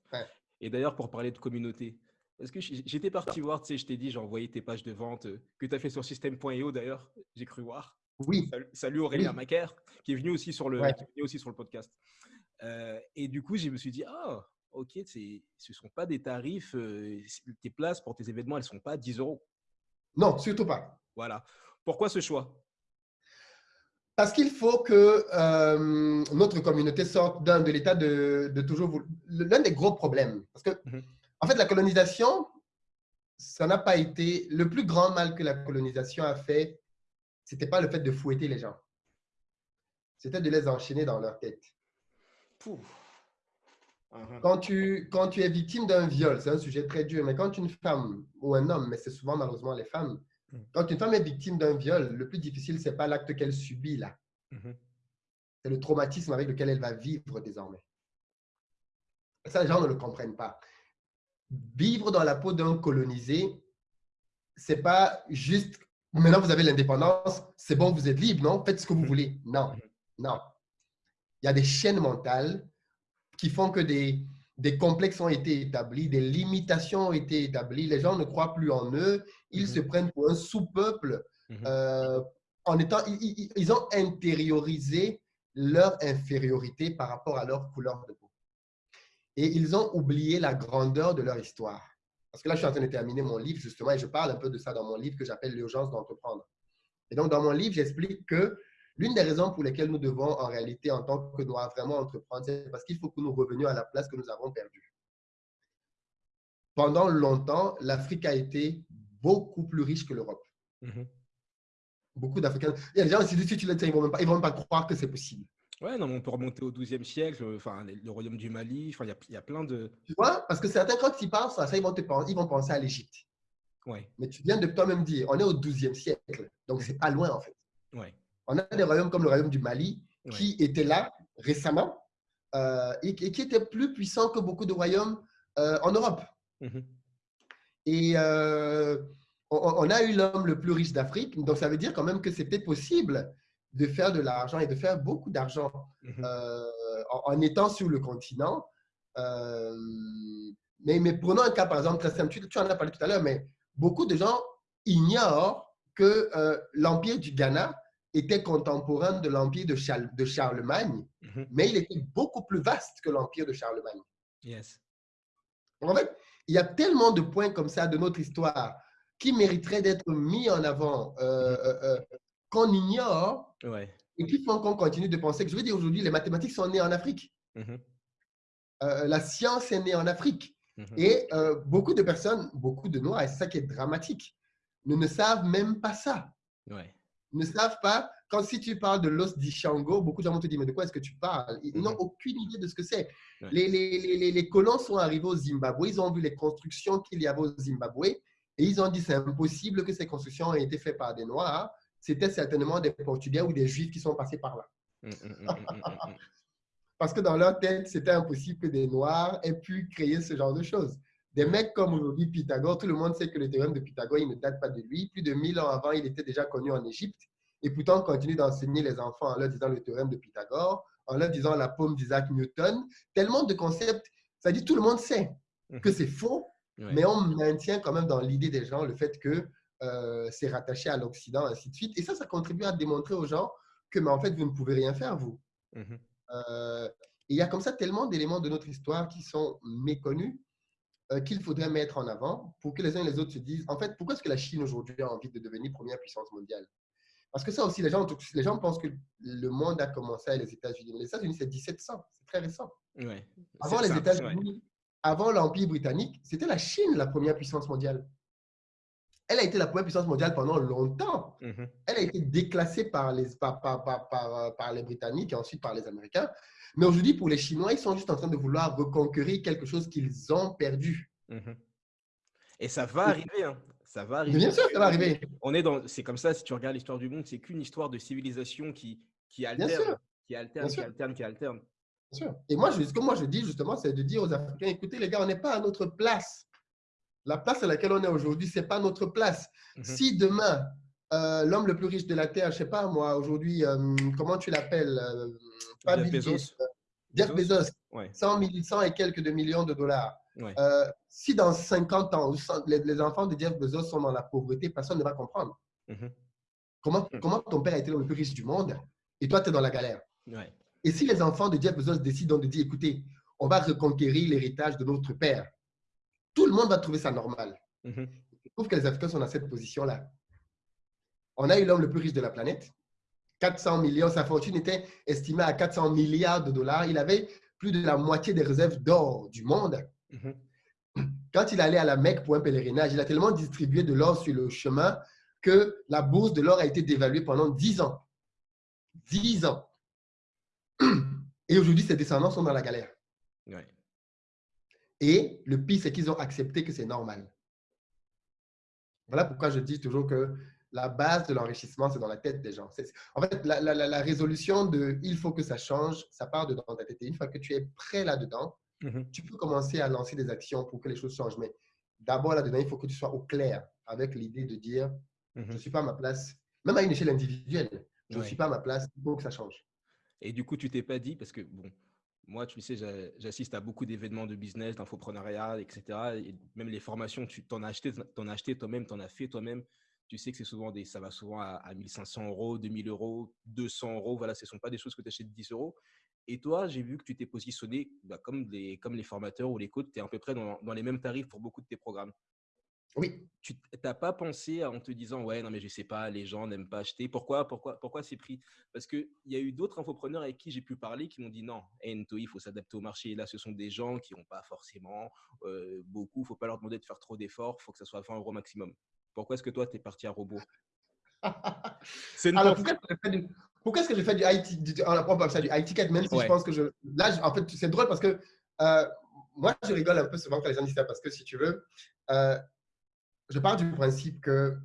Et d'ailleurs, pour parler de communauté, parce que j'étais parti voir, tu sais, je t'ai dit, j'ai envoyé tes pages de vente euh, que tu as fait sur System.io d'ailleurs, j'ai cru voir. Oui. Salut, Aurélien Macaire, qui est venu aussi sur le, aussi sur le podcast. Euh, et du coup, je me suis dit, ah, ok, ce ne sont pas des tarifs, euh, tes places pour tes événements, elles ne sont pas 10 euros. Non, surtout pas. Voilà. Pourquoi ce choix? Parce qu'il faut que notre communauté sorte de l'état de, toujours... L'un des gros problèmes, parce que mmh en fait, la colonisation, ça n'a pas été le plus grand mal que la colonisation a fait. C'était pas le fait de fouetter les gens. C'était de les enchaîner dans leur tête. Uh-huh. Quand tu, quand tu es victime d'un viol, c'est un sujet très dur, mais quand une femme ou un homme, mais c'est souvent malheureusement les femmes, mm. quand une femme est victime d'un viol, le plus difficile, c'est pas l'acte qu'elle subit là. Mm-hmm. C'est le traumatisme avec lequel elle va vivre désormais. ça, les gens ne le comprennent pas. Vivre dans la peau d'un colonisé, c'est pas juste maintenant vous avez l'indépendance, c'est bon, vous êtes libre, non? Faites ce que vous voulez. Non, non. Il y a des chaînes mentales qui font que des, des complexes ont été établis, des limitations ont été établies, les gens ne croient plus en eux, ils mhm. se prennent pour un sous-peuple. Mhm. Euh, en étant, ils, ont intériorisé leur infériorité par rapport à leur couleur de peau. Et ils ont oublié la grandeur de leur histoire. Parce que là, je suis en train de terminer mon livre, justement, et je parle un peu de ça dans mon livre que j'appelle L'urgence d'entreprendre. Et donc, dans mon livre, j'explique que L'une des raisons pour lesquelles nous devons en réalité, en tant que Noirs, vraiment entreprendre, c'est parce qu'il faut que nous revenions à la place que nous avons perdue. Pendant longtemps, l'Afrique a été beaucoup plus riche que l'Europe. Mhm. Beaucoup d'Africains. Il y a des gens, si tu les ils ne vont, vont même pas croire que c'est possible. Ouais, non, on peut remonter au XIIe siècle, enfin, le royaume du Mali, enfin, il y, a, il y a plein de. Tu vois, parce que certains, quand ils pensent à ça, ils vont, te, ils vont penser à l'Égypte. Ouais. Mais tu viens de toi-même dire, on est au XIIe siècle, donc c'est pas loin en fait. Ouais. On a des royaumes comme le royaume du Mali qui était là récemment euh, et, qui était plus puissant que beaucoup de royaumes euh, en Europe. Mhm. Et euh, on, a eu l'homme le plus riche d'Afrique, donc ça veut dire quand même que c'était possible de faire de l'argent et de faire beaucoup d'argent mhm. en, étant sur le continent. mais, mais, prenons un cas, par exemple, très simple, tu, tu en as parlé tout à l'heure, mais beaucoup de gens ignorent que l'Empire du Ghana était contemporain de l'empire de, de, Charlemagne, mhm. mais il était beaucoup plus vaste que l'empire de Charlemagne. Yes. En fait, il y a tellement de points comme ça de notre histoire qui mériteraient d'être mis en avant, euh, mhm. euh, euh, qu'on ignore, et qui font qu'on continue de penser que, je veux dire, aujourd'hui, les mathématiques sont nées en Afrique. Mhm. la science est née en Afrique. Et beaucoup de personnes, beaucoup de Noirs, et c'est ça qui est dramatique, ne, ne savent même pas ça. Ouais ne savent pas, quand si tu parles de l'os d'Ishango, beaucoup de gens vont te dire, mais de quoi est-ce que tu parles? Ils n'ont mhm. aucune idée de ce que c'est. Les, les, les, colons sont arrivés au Zimbabwe, ils ont vu les constructions qu'il y avait au Zimbabwe, et ils ont dit, c'est impossible que ces constructions aient été faites par des Noirs. C'était certainement des Portugais ou des Juifs qui sont passés par là. Mm, mm, mm, (laughs) Parce que dans leur tête, c'était impossible que des Noirs aient pu créer ce genre de choses. Des mecs comme aujourd'hui Pythagore, tout le monde sait que le théorème de Pythagore, il ne date pas de lui. Plus de 1000 ans avant, il était déjà connu en Égypte. Et pourtant, on continue d'enseigner les enfants en leur disant le théorème de Pythagore, en leur disant la paume d'Isaac Newton. Tellement de concepts, ça dit tout le monde sait que c'est faux, mais on maintient quand même dans l'idée des gens le fait que euh, c'est rattaché à l'Occident, ainsi de suite. Et ça, ça contribue à démontrer aux gens que, mais en fait, vous ne pouvez rien faire, vous. Mhm. Euh, il y a comme ça tellement d'éléments de notre histoire qui sont méconnus euh, qu'il faudrait mettre en avant pour que les uns et les autres se disent, en fait, pourquoi est-ce que la Chine aujourd'hui a envie de devenir première puissance mondiale? Parce que ça aussi, les gens, les gens pensent que le monde a commencé avec les États-Unis. Les États-Unis, c'est 1700, c'est très récent. avant les États-Unis, avant l'Empire britannique, c'était la Chine la première puissance mondiale. Elle a été la première puissance mondiale pendant longtemps. Mm-hmm. Elle a été déclassée par les, par, par, par, par, les Britanniques et ensuite par les Américains. Mais aujourd'hui, pour les Chinois, ils sont juste en train de vouloir reconquérir quelque chose qu'ils ont perdu. Mhm. Et ça va arriver. Hein. Ça va arriver. bien sûr, ça va arriver. On est dans, c'est comme ça. Si tu regardes l'histoire du monde, c'est qu'une histoire de civilisation qui qui alterne, qui alterne, qui alterne, qui alterne. Bien sûr. Et moi, je, ce que moi je dis justement, c'est de dire aux Africains écoutez les gars, on n'est pas à notre place. La place à laquelle on est aujourd'hui, c'est pas notre place. Mhm. Si demain euh, l'homme le plus riche de la Terre, je sais pas moi, aujourd'hui, euh, comment tu l'appelles euh, Pas Jeff Bezos. Jeff Bezos, 100, et quelques de millions de dollars. si dans 50 ans, les, enfants de Jeff Bezos sont dans la pauvreté, personne ne va comprendre. Mhm. comment, mhm. comment ton père a été l'homme le plus riche du monde et toi, tu es dans la galère? Et si les enfants de Jeff Bezos décident de dire, écoutez, on va reconquérir l'héritage de notre père, tout le monde va trouver ça normal. Je trouve que les Africains sont dans cette position-là on a eu l'homme le plus riche de la planète. 400 millions, sa fortune était estimée à 400 milliards de dollars. Il avait plus de la moitié des réserves d'or du monde. Mhm. quand il allait à la Mecque pour un pèlerinage, il a tellement distribué de l'or sur le chemin que la bourse de l'or a été dévaluée pendant 10 ans. 10 ans. (clears throat) Et aujourd'hui, ses descendants sont dans la galère. Et le pire, c'est qu'ils ont accepté que c'est normal. Voilà pourquoi je dis toujours que la base de l'enrichissement, c'est dans la tête des gens. En fait, la, résolution de il faut que ça change, ça part de dans ta tête. Et une fois que tu es prêt là-dedans, mhm. tu peux commencer à lancer des actions pour que les choses changent. Mais d'abord, là-dedans, il faut que tu sois au clair avec l'idée de dire je ne mhm. suis pas à ma place, même à une échelle individuelle, je ne suis pas à ma place, il faut que ça change. Et du coup, tu t'es pas dit, parce que bon, moi, tu sais, j'assiste à beaucoup d'événements de business, d'infoprenariat, etc. Et même les formations, tu t'en as acheté, acheté toi-même, tu en as fait toi-même. Tu sais que c'est souvent des, ça va souvent à, 1500 euros, 2000 euros, 200 euros. Voilà, ce ne sont pas des choses que tu achètes 10 euros. Et toi, j'ai vu que tu t'es positionné bah, comme, les, comme les formateurs ou les coachs, tu es à peu près dans, dans les mêmes tarifs pour beaucoup de tes programmes. Oui. Tu n'as pas pensé en te disant, ouais, non, mais je sais pas, les gens n'aiment pas acheter. Pourquoi, pourquoi, pourquoi c'est pris Parce qu'il y a eu d'autres infopreneurs avec qui j'ai pu parler qui m'ont dit, non, Ento, il faut s'adapter au marché. Et là, ce sont des gens qui n'ont pas forcément euh, beaucoup. Il ne faut pas leur demander de faire trop d'efforts. Il faut que ça soit 20 euros maximum. Pourquoi est-ce que toi, tu es parti à robot? (laughs) Alors, pourquoi, est-ce que j'ai fait du IT, du, ça, du IT ticket, même si je pense que je. Là, en fait, c'est drôle parce que euh, moi, je rigole un peu souvent quand les gens disent ça parce que si tu veux, euh, je pars du principe que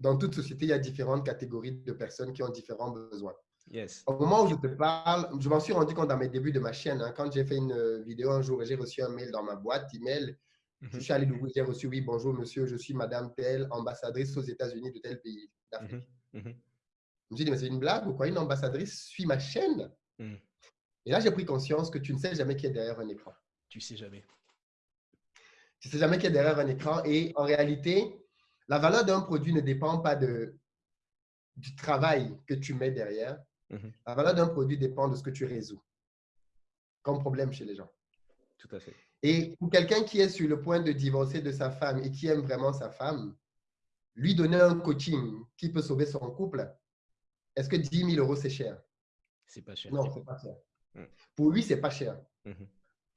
dans toute société, il y a différentes catégories de personnes qui ont différents besoins. Yes. Au moment où je te parle, je m'en suis rendu compte dans mes débuts de ma chaîne. Hein, quand j'ai fait une vidéo un jour et j'ai reçu un mail dans ma boîte email, mm je suis allé l'ouvrir, j'ai reçu oui, bonjour monsieur, je suis madame telle, ambassadrice aux États-Unis de tel pays d'Afrique. Mhm. Mhm. Je me suis dit, mais c'est une blague ou quoi? Une ambassadrice suit ma chaîne? Mhm. Et là, j'ai pris conscience que tu ne sais jamais qui est derrière un écran. Tu sais jamais. Tu ne sais jamais qu'il y a derrière un écran. Et en réalité, la valeur d'un produit ne dépend pas de, du travail que tu mets derrière. Mhm. La valeur d'un produit dépend de ce que tu résous comme problème chez les gens. Tout à fait. Et pour quelqu'un qui est sur le point de divorcer de sa femme et qui aime vraiment sa femme, lui donner un coaching qui peut sauver son couple, est-ce que 10 000 euros, c'est cher? C'est pas cher. Non, c'est pas cher. Mm. Pour lui, c'est pas cher. Mhm.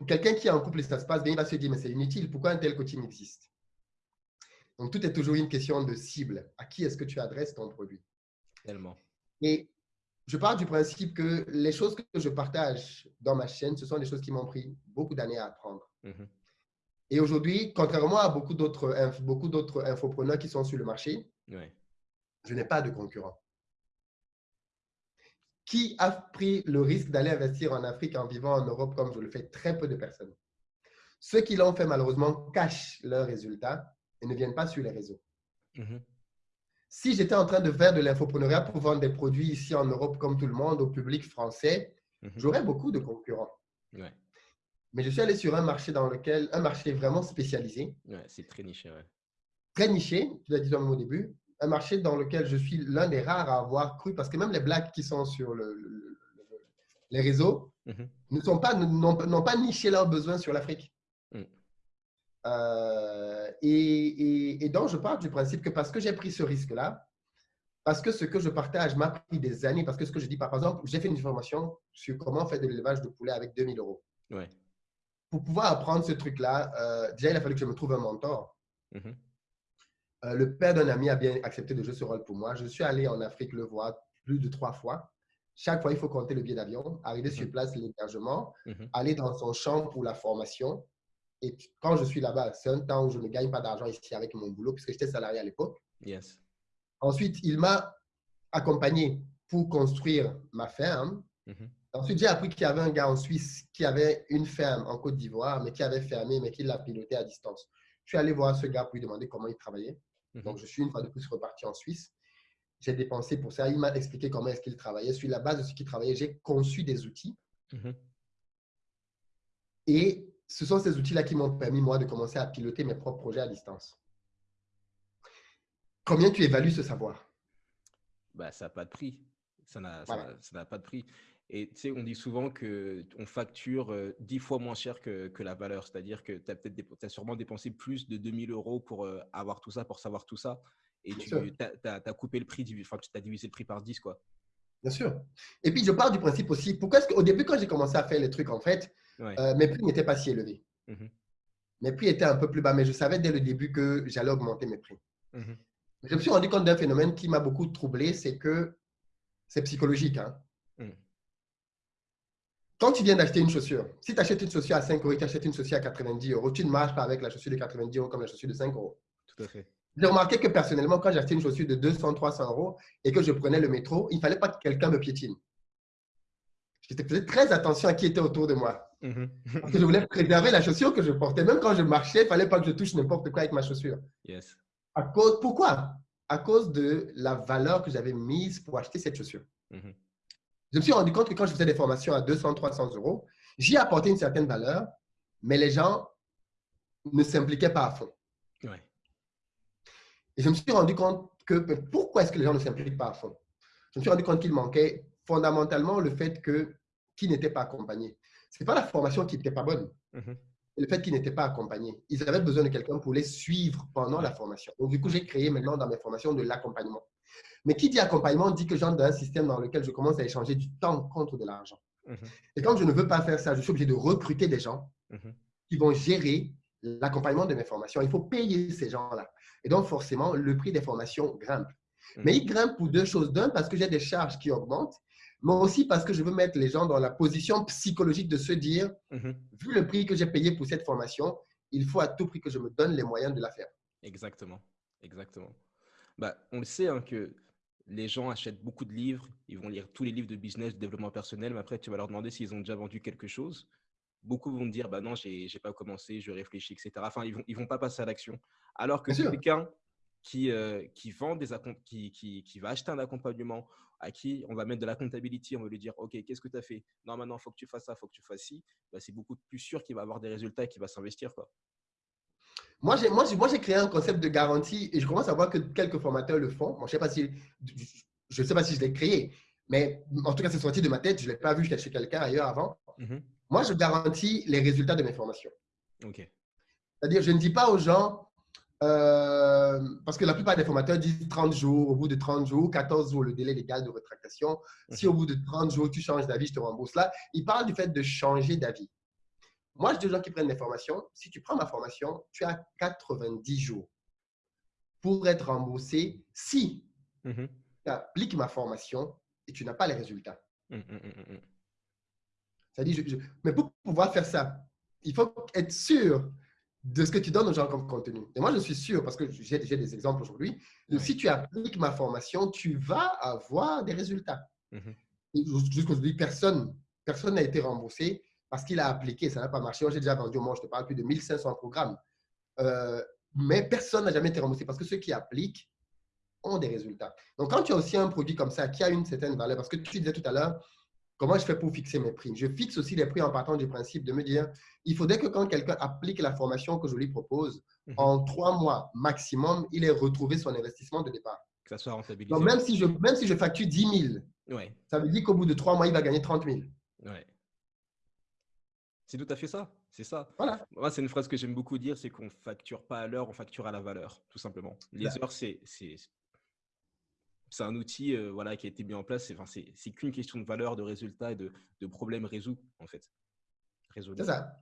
Quelqu'un qui est en couple et ça se passe bien, il va se dire, mais c'est inutile, pourquoi un tel coaching existe? Donc, tout est toujours une question de cible. À qui est-ce que tu adresses ton produit? Tellement. Et je pars du principe que les choses que je partage dans ma chaîne, ce sont des choses qui m'ont pris beaucoup d'années à apprendre. Mhm. Et aujourd'hui, contrairement à beaucoup d'autres beaucoup d'autres infopreneurs qui sont sur le marché, je n'ai pas de concurrent qui a pris le risque d'aller investir en Afrique en vivant en Europe comme je le fais Très peu de personnes? Ceux qui l'ont fait, malheureusement, cachent leurs résultats et ne viennent pas sur les réseaux. Mhm. Si j'étais en train de faire de l'infopreneuriat pour vendre des produits ici en Europe comme tout le monde, au public français, mhm. j'aurais beaucoup de concurrents. Mais je suis allé sur un marché dans lequel, un marché vraiment spécialisé. c'est très niché. Très niché, tu l'as dit au début, un marché dans lequel je suis l'un des rares à avoir cru, parce que même les blagues qui sont sur le, les réseaux mhm. ne sont pas, n'ont pas niché leurs besoins sur l'Afrique. Mm. Euh, et, et, donc, je pars du principe que parce que j'ai pris ce risque-là, parce que ce que je partage m'a pris des années, parce que ce que je dis, par exemple, j'ai fait une formation sur comment faire de l'élevage de poulet avec 2000 euros. Pour pouvoir apprendre ce truc-là, euh, déjà, il a fallu que je me trouve un mentor. Mhm. Euh, le père d'un ami a bien accepté de jouer ce rôle pour moi. Je suis allé en Afrique le voir plus de trois fois. Chaque fois, il faut compter le billet d'avion, arriver sur mhm. place, l'hébergement, mhm. aller dans son champ pour la formation. Et quand je suis là-bas, c'est un temps où je ne gagne pas d'argent ici avec mon boulot, puisque j'étais salarié à l'époque. Yes. Ensuite, il m'a accompagné pour construire ma ferme. Mhm. Ensuite, j'ai appris qu'il y avait un gars en Suisse qui avait une ferme en Côte d'Ivoire, mais qui avait fermé, mais qui l'a piloté à distance. Je suis allé voir ce gars pour lui demander comment il travaillait. Mhm. Donc, je suis une fois de plus reparti en Suisse. J'ai dépensé pour ça. Il m'a expliqué comment est-ce qu'il travaillait. Sur la base de ce qu'il travaillait, j'ai conçu des outils. Mhm. Et ce sont ces outils-là qui m'ont permis, moi, de commencer à piloter mes propres projets à distance. Combien tu évalues ce savoir? Bah, Ça n'a pas de prix. Ça n'a pas de prix. Et tu sais, on dit souvent qu'on facture euh, dix fois moins cher que, que la valeur. C'est-à-dire que tu as peut-être as sûrement dépensé plus de 2000 euros pour euh, avoir tout ça, pour savoir tout ça. Et tu as, coupé le prix, enfin, tu as divisé le prix par 10, quoi. Bien sûr. Et puis, je pars du principe aussi, pourquoi est-ce qu'au début, quand j'ai commencé à faire les trucs, en fait, euh, mes prix n'étaient pas si élevés. Mmh mes prix étaient un peu plus bas, mais je savais dès le début que j'allais augmenter mes prix. Mhm. Je me suis rendu compte d'un phénomène qui m'a beaucoup troublé, c'est que c'est psychologique. Hein. Quand tu viens d'acheter une chaussure, si tu achètes une chaussure à 5 euros et tu achètes une chaussure à 90 euros, tu ne marches pas avec la chaussure de 90 euros comme la chaussure de 5 euros. Tout à fait. J'ai remarqué que personnellement, quand j'achetais une chaussure de 200, 300 euros et que je prenais le métro, il ne fallait pas que quelqu'un me piétine. J'étais faisais très attention à qui était autour de moi. Mhm. (laughs) Parce que je voulais préserver la chaussure que je portais. Même quand je marchais, il ne fallait pas que je touche n'importe quoi avec ma chaussure. Yes. À cause, pourquoi? À cause de la valeur que j'avais mise pour acheter cette chaussure. Mhm. Je me suis rendu compte que quand je faisais des formations à 200, 300 euros, j'y apportais une certaine valeur, mais les gens ne s'impliquaient pas à fond. Et je me suis rendu compte que pourquoi est-ce que les gens ne s'impliquent pas à fond? Je me suis rendu compte qu'il manquait fondamentalement le fait que qu'ils n'étaient pas accompagnés. Ce n'est pas la formation qui n'était pas bonne, mhm. le fait qu'ils n'étaient pas accompagnés. Ils avaient besoin de quelqu'un pour les suivre pendant la formation. Donc, du coup, j'ai créé maintenant dans mes formations de l'accompagnement. Mais qui dit accompagnement dit que j'entre dans un système dans lequel je commence à échanger du temps contre de l'argent. Mhm. Et comme je ne veux pas faire ça, je suis obligé de recruter des gens mhm. qui vont gérer l'accompagnement de mes formations. Il faut payer ces gens-là. Et donc, forcément, le prix des formations grimpe. Mhm. Mais il grimpe pour deux choses. D'un, parce que j'ai des charges qui augmentent, mais aussi parce que je veux mettre les gens dans la position psychologique de se dire, vu le prix que j'ai payé pour cette formation, il faut à tout prix que je me donne les moyens de la faire. Exactement. Exactement. Bah, on le sait hein, que les gens achètent beaucoup de livres, ils vont lire tous les livres de business, de développement personnel, mais après, tu vas leur demander s'ils ont déjà vendu quelque chose. Beaucoup vont dire, bah non, j'ai n'ai pas commencé, je réfléchis, etc. Enfin, ils vont, ils vont pas passer à l'action. Alors que quelqu'un qui, euh, qui, vend des qui, qui, qui, va acheter un accompagnement, à qui on va mettre de la comptabilité, on va lui dire, OK, qu'est-ce que tu as fait? Non, maintenant, il faut que tu fasses ça, il faut que tu fasses ci. Bah, c'est beaucoup plus sûr qu'il va avoir des résultats et qu'il va s'investir. quoi. Moi, j'ai moi, moi, créé un concept de garantie et je commence à voir que quelques formateurs le font. je ne sais pas si je, sais pas si je l'ai créé, mais en tout cas, c'est sorti de ma tête. Je ne l'ai pas vu chez quelqu'un ailleurs avant. Mhm. Moi, je garantis les résultats de mes formations. C'est-à-dire, je ne dis pas aux gens, euh, parce que la plupart des formateurs disent 30 jours, au bout de 30 jours, 14 jours, le délai légal de rétractation. Si au bout de 30 jours, tu changes d'avis, je te rembourse là. Ils parlent du fait de changer d'avis. Moi, je dis aux gens qui prennent des formations, si tu prends ma formation, tu as 90 jours pour être remboursé si mhm. tu appliques ma formation et tu n'as pas les résultats. Hum, hum, -dire, mais pour pouvoir faire ça, il faut être sûr de ce que tu donnes aux gens comme contenu. Et moi, je suis sûr, parce que j'ai des exemples aujourd'hui, si tu appliques ma formation, tu vas avoir des résultats. Jusqu'aujourd'hui, personne personne n'a été remboursé parce qu'il a appliqué, ça n'a pas marché. Moi, j'ai déjà vendu au moins, je te parle, plus de 1500 programmes. Euh, mais personne n'a jamais été remboursé parce que ceux qui appliquent ont des résultats. Donc, quand tu as aussi un produit comme ça qui a une certaine valeur, parce que tu disais tout à l'heure, comment je fais pour fixer mes prix? Je fixe aussi les prix en partant du principe de me dire, il faudrait que quand quelqu'un applique la formation que je lui propose, mhm. en trois mois maximum, il ait retrouvé son investissement de départ. Que ça soit rentabilisé. Donc, même si je, même si je facture 10 000, ouais. ça veut dire qu'au bout de trois mois, il va gagner 30 000. Ouais. C'est tout à fait ça. C'est ça. Voilà. Moi, c'est une phrase que j'aime beaucoup dire, c'est qu'on facture pas à l'heure, on facture à la valeur, tout simplement. Les heures, c'est c'est un outil euh, voilà, qui a été mis en place. C'est qu'une question de valeur, de résultat et de, de problème résolu, en fait. C'est ça.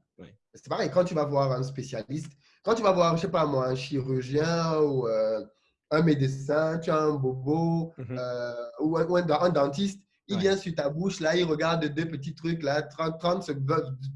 C'est pareil, quand tu vas voir un spécialiste, quand tu vas voir, je sais pas moi, un chirurgien ou euh, un médecin, tu as un bobo mm-hmm. euh, ou, un, dentiste, il vient sur ta bouche, là, il regarde deux petits trucs, là, 30, 30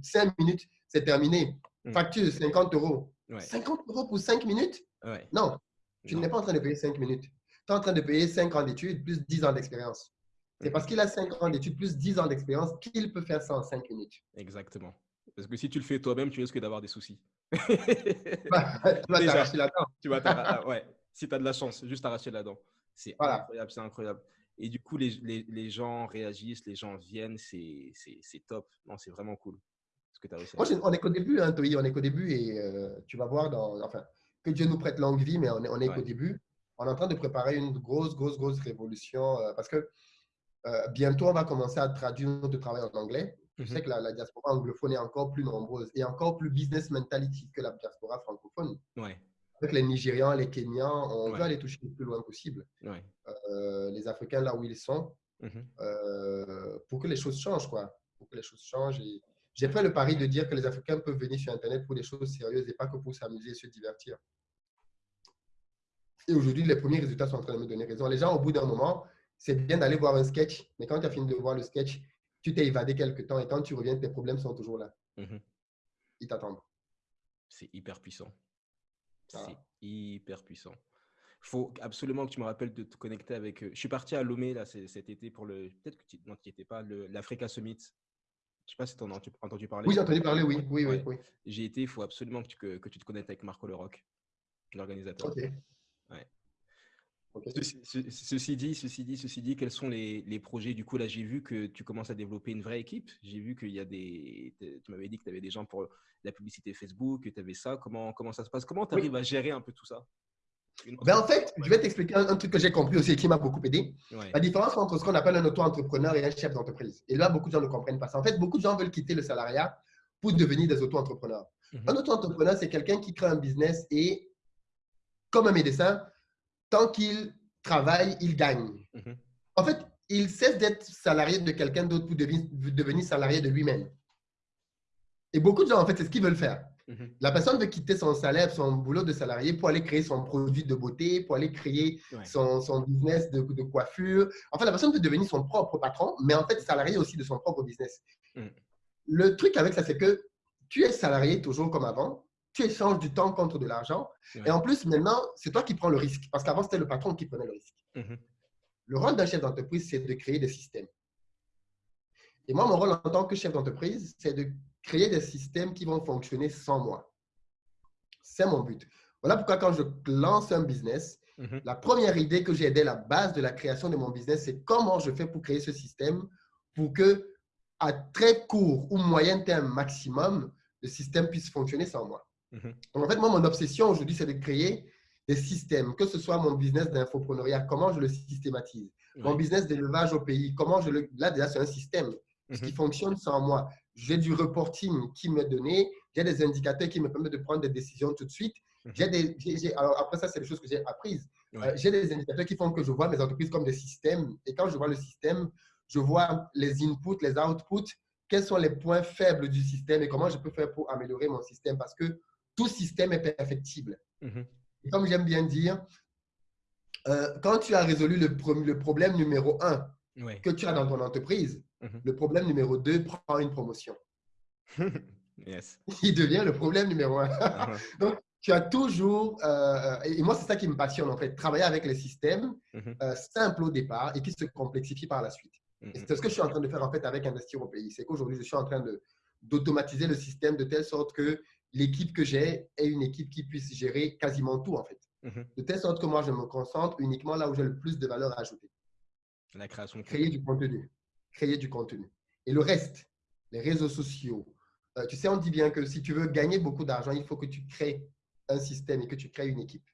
5 minutes, c'est terminé. Hmm. Facture 50 euros. 50 euros pour 5 minutes? Non, tu n'es pas en train de payer 5 minutes. Tu es en train de payer 5 ans d'études plus 10 ans d'expérience. C'est hmm. parce qu'il a 5 ans d'études plus 10 ans d'expérience qu'il peut faire ça en 5 minutes. Exactement. Parce que si tu le fais toi-même, tu risques d'avoir des soucis. Bah, tu vas t'arracher la dent. Tu vas ah, ouais. Si tu as de la chance, juste t'arracher la dent. C'est incroyable, c'est incroyable. Et du coup, les, les, les, gens réagissent, les gens viennent, c'est top. Non, c'est vraiment cool. Ce que as Moi, on est qu'au début, hein, Toi, on est qu'au début et euh, tu vas voir, dans, enfin, que Dieu nous prête longue vie, mais on est, on est qu'au début. On est en train de préparer une grosse, grosse, grosse révolution euh, parce que euh, bientôt, on va commencer à traduire notre travail en anglais. Je sais mhm. que la, la, diaspora anglophone est encore plus nombreuse et encore plus business mentality que la diaspora francophone. Ouais avec les Nigérians, les Kenyans, on veut aller toucher le plus loin possible. Euh, les Africains là où ils sont, mhm. euh, pour que les choses changent, quoi. Pour que les choses changent. J'ai fait le pari de dire que les Africains peuvent venir sur Internet pour des choses sérieuses et pas que pour s'amuser et se divertir. Et aujourd'hui, les premiers résultats sont en train de me donner raison. Les gens, au bout d'un moment, c'est bien d'aller voir un sketch, mais quand tu as fini de voir le sketch, tu t'es évadé quelque temps et quand tu reviens, tes problèmes sont toujours là. Mhm. Ils t'attendent. C'est hyper puissant. C'est hyper puissant. Il faut absolument que tu me rappelles de te connecter avec. Euh, je suis parti à Lomé là, cet été pour le. Peut-être que tu n'y étais pas, l'Africa Summit. Je ne sais pas si tu en as entendu parler. Oui, j'ai entendu parler, oui. oui, oui, oui. J'ai été, il faut absolument que tu, que, tu te connectes avec Marco Leroc, l'organisateur. Ok. Ouais. Ceci, dit, ceci dit, ceci dit, quels sont les, les projets? Du coup, là, j'ai vu que tu commences à développer une vraie équipe. J'ai vu qu'il y a des. Tu m'avais dit que tu avais des gens pour la publicité Facebook, que tu avais ça. Comment, comment ça se passe? Comment tu arrives à gérer un peu tout ça? Ben en fait, je vais t'expliquer un, truc que j'ai compris aussi et qui m'a beaucoup aidé. La différence entre ce qu'on appelle un auto-entrepreneur et un chef d'entreprise. Et là, beaucoup de gens ne comprennent pas ça. En fait, beaucoup de gens veulent quitter le salariat pour devenir des auto-entrepreneurs. Mhm. Un auto-entrepreneur, c'est quelqu'un qui crée un business et, comme un médecin, tant qu'il travaille, il gagne. Mhm. En fait, il cesse d'être salarié de quelqu'un d'autre pour devenir, salarié de lui-même. Et beaucoup de gens, en fait, c'est ce qu'ils veulent faire. Mhm. La personne veut quitter son salaire, son boulot de salarié pour aller créer son produit de beauté, pour aller créer son, son, business de, de, coiffure. En fait, la personne veut devenir son propre patron, mais en fait, salarié aussi de son propre business. Mhm. Le truc avec ça, c'est que tu es salarié toujours comme avant, tu échanges du temps contre de l'argent. Et en plus, maintenant, c'est toi qui prends le risque. Parce qu'avant, c'était le patron qui prenait le risque. Mhm. Le rôle d'un chef d'entreprise, c'est de créer des systèmes. Et moi, mon rôle en tant que chef d'entreprise, c'est de créer des systèmes qui vont fonctionner sans moi. C'est mon but. Voilà pourquoi quand je lance un business, mhm. la première idée que j'ai dès la base de la création de mon business, c'est comment je fais pour créer ce système pour que à très court ou moyen terme maximum, le système puisse fonctionner sans moi. Mhm. Donc, en fait, moi, mon obsession aujourd'hui, c'est de créer des systèmes, que ce soit mon business d'infopreneuriat, comment je le systématise, mon business d'élevage au pays, comment je le... Là, déjà, c'est un système qui mhm. fonctionne sans moi. J'ai du reporting qui m'est donné, j'ai des indicateurs qui me permettent de prendre des décisions tout de suite. J'ai des, alors après ça, c'est des choses que j'ai apprises. Euh, j'ai des indicateurs qui font que je vois mes entreprises comme des systèmes. Et quand je vois le système, je vois les inputs, les outputs, quels sont les points faibles du système et comment je peux faire pour améliorer mon système? Parce que tout système est perfectible. Mhm. Et comme j'aime bien dire, euh, quand tu as résolu le, le problème numéro un que tu as dans ton entreprise, Mhm. Le problème numéro 2 prend une promotion. (laughs) yes. Il devient le problème numéro 1. Uh-huh. (laughs) Donc, tu as toujours, euh, et moi c'est ça qui me passionne en fait, travailler avec les systèmes mhm. euh, simples au départ et qui se complexifient par la suite. C'est ce que je suis en train de faire en fait avec Investir au pays. C'est qu'aujourd'hui je suis en train d'automatiser le système de telle sorte que l'équipe que j'ai est une équipe qui puisse gérer quasiment tout en fait. De telle sorte que moi je me concentre uniquement là où j'ai le plus de valeur ajoutée. La création. Créer du contenu créer du contenu. Et le reste, les réseaux sociaux. Euh, tu sais, on dit bien que si tu veux gagner beaucoup d'argent, il faut que tu crées un système et que tu crées une équipe.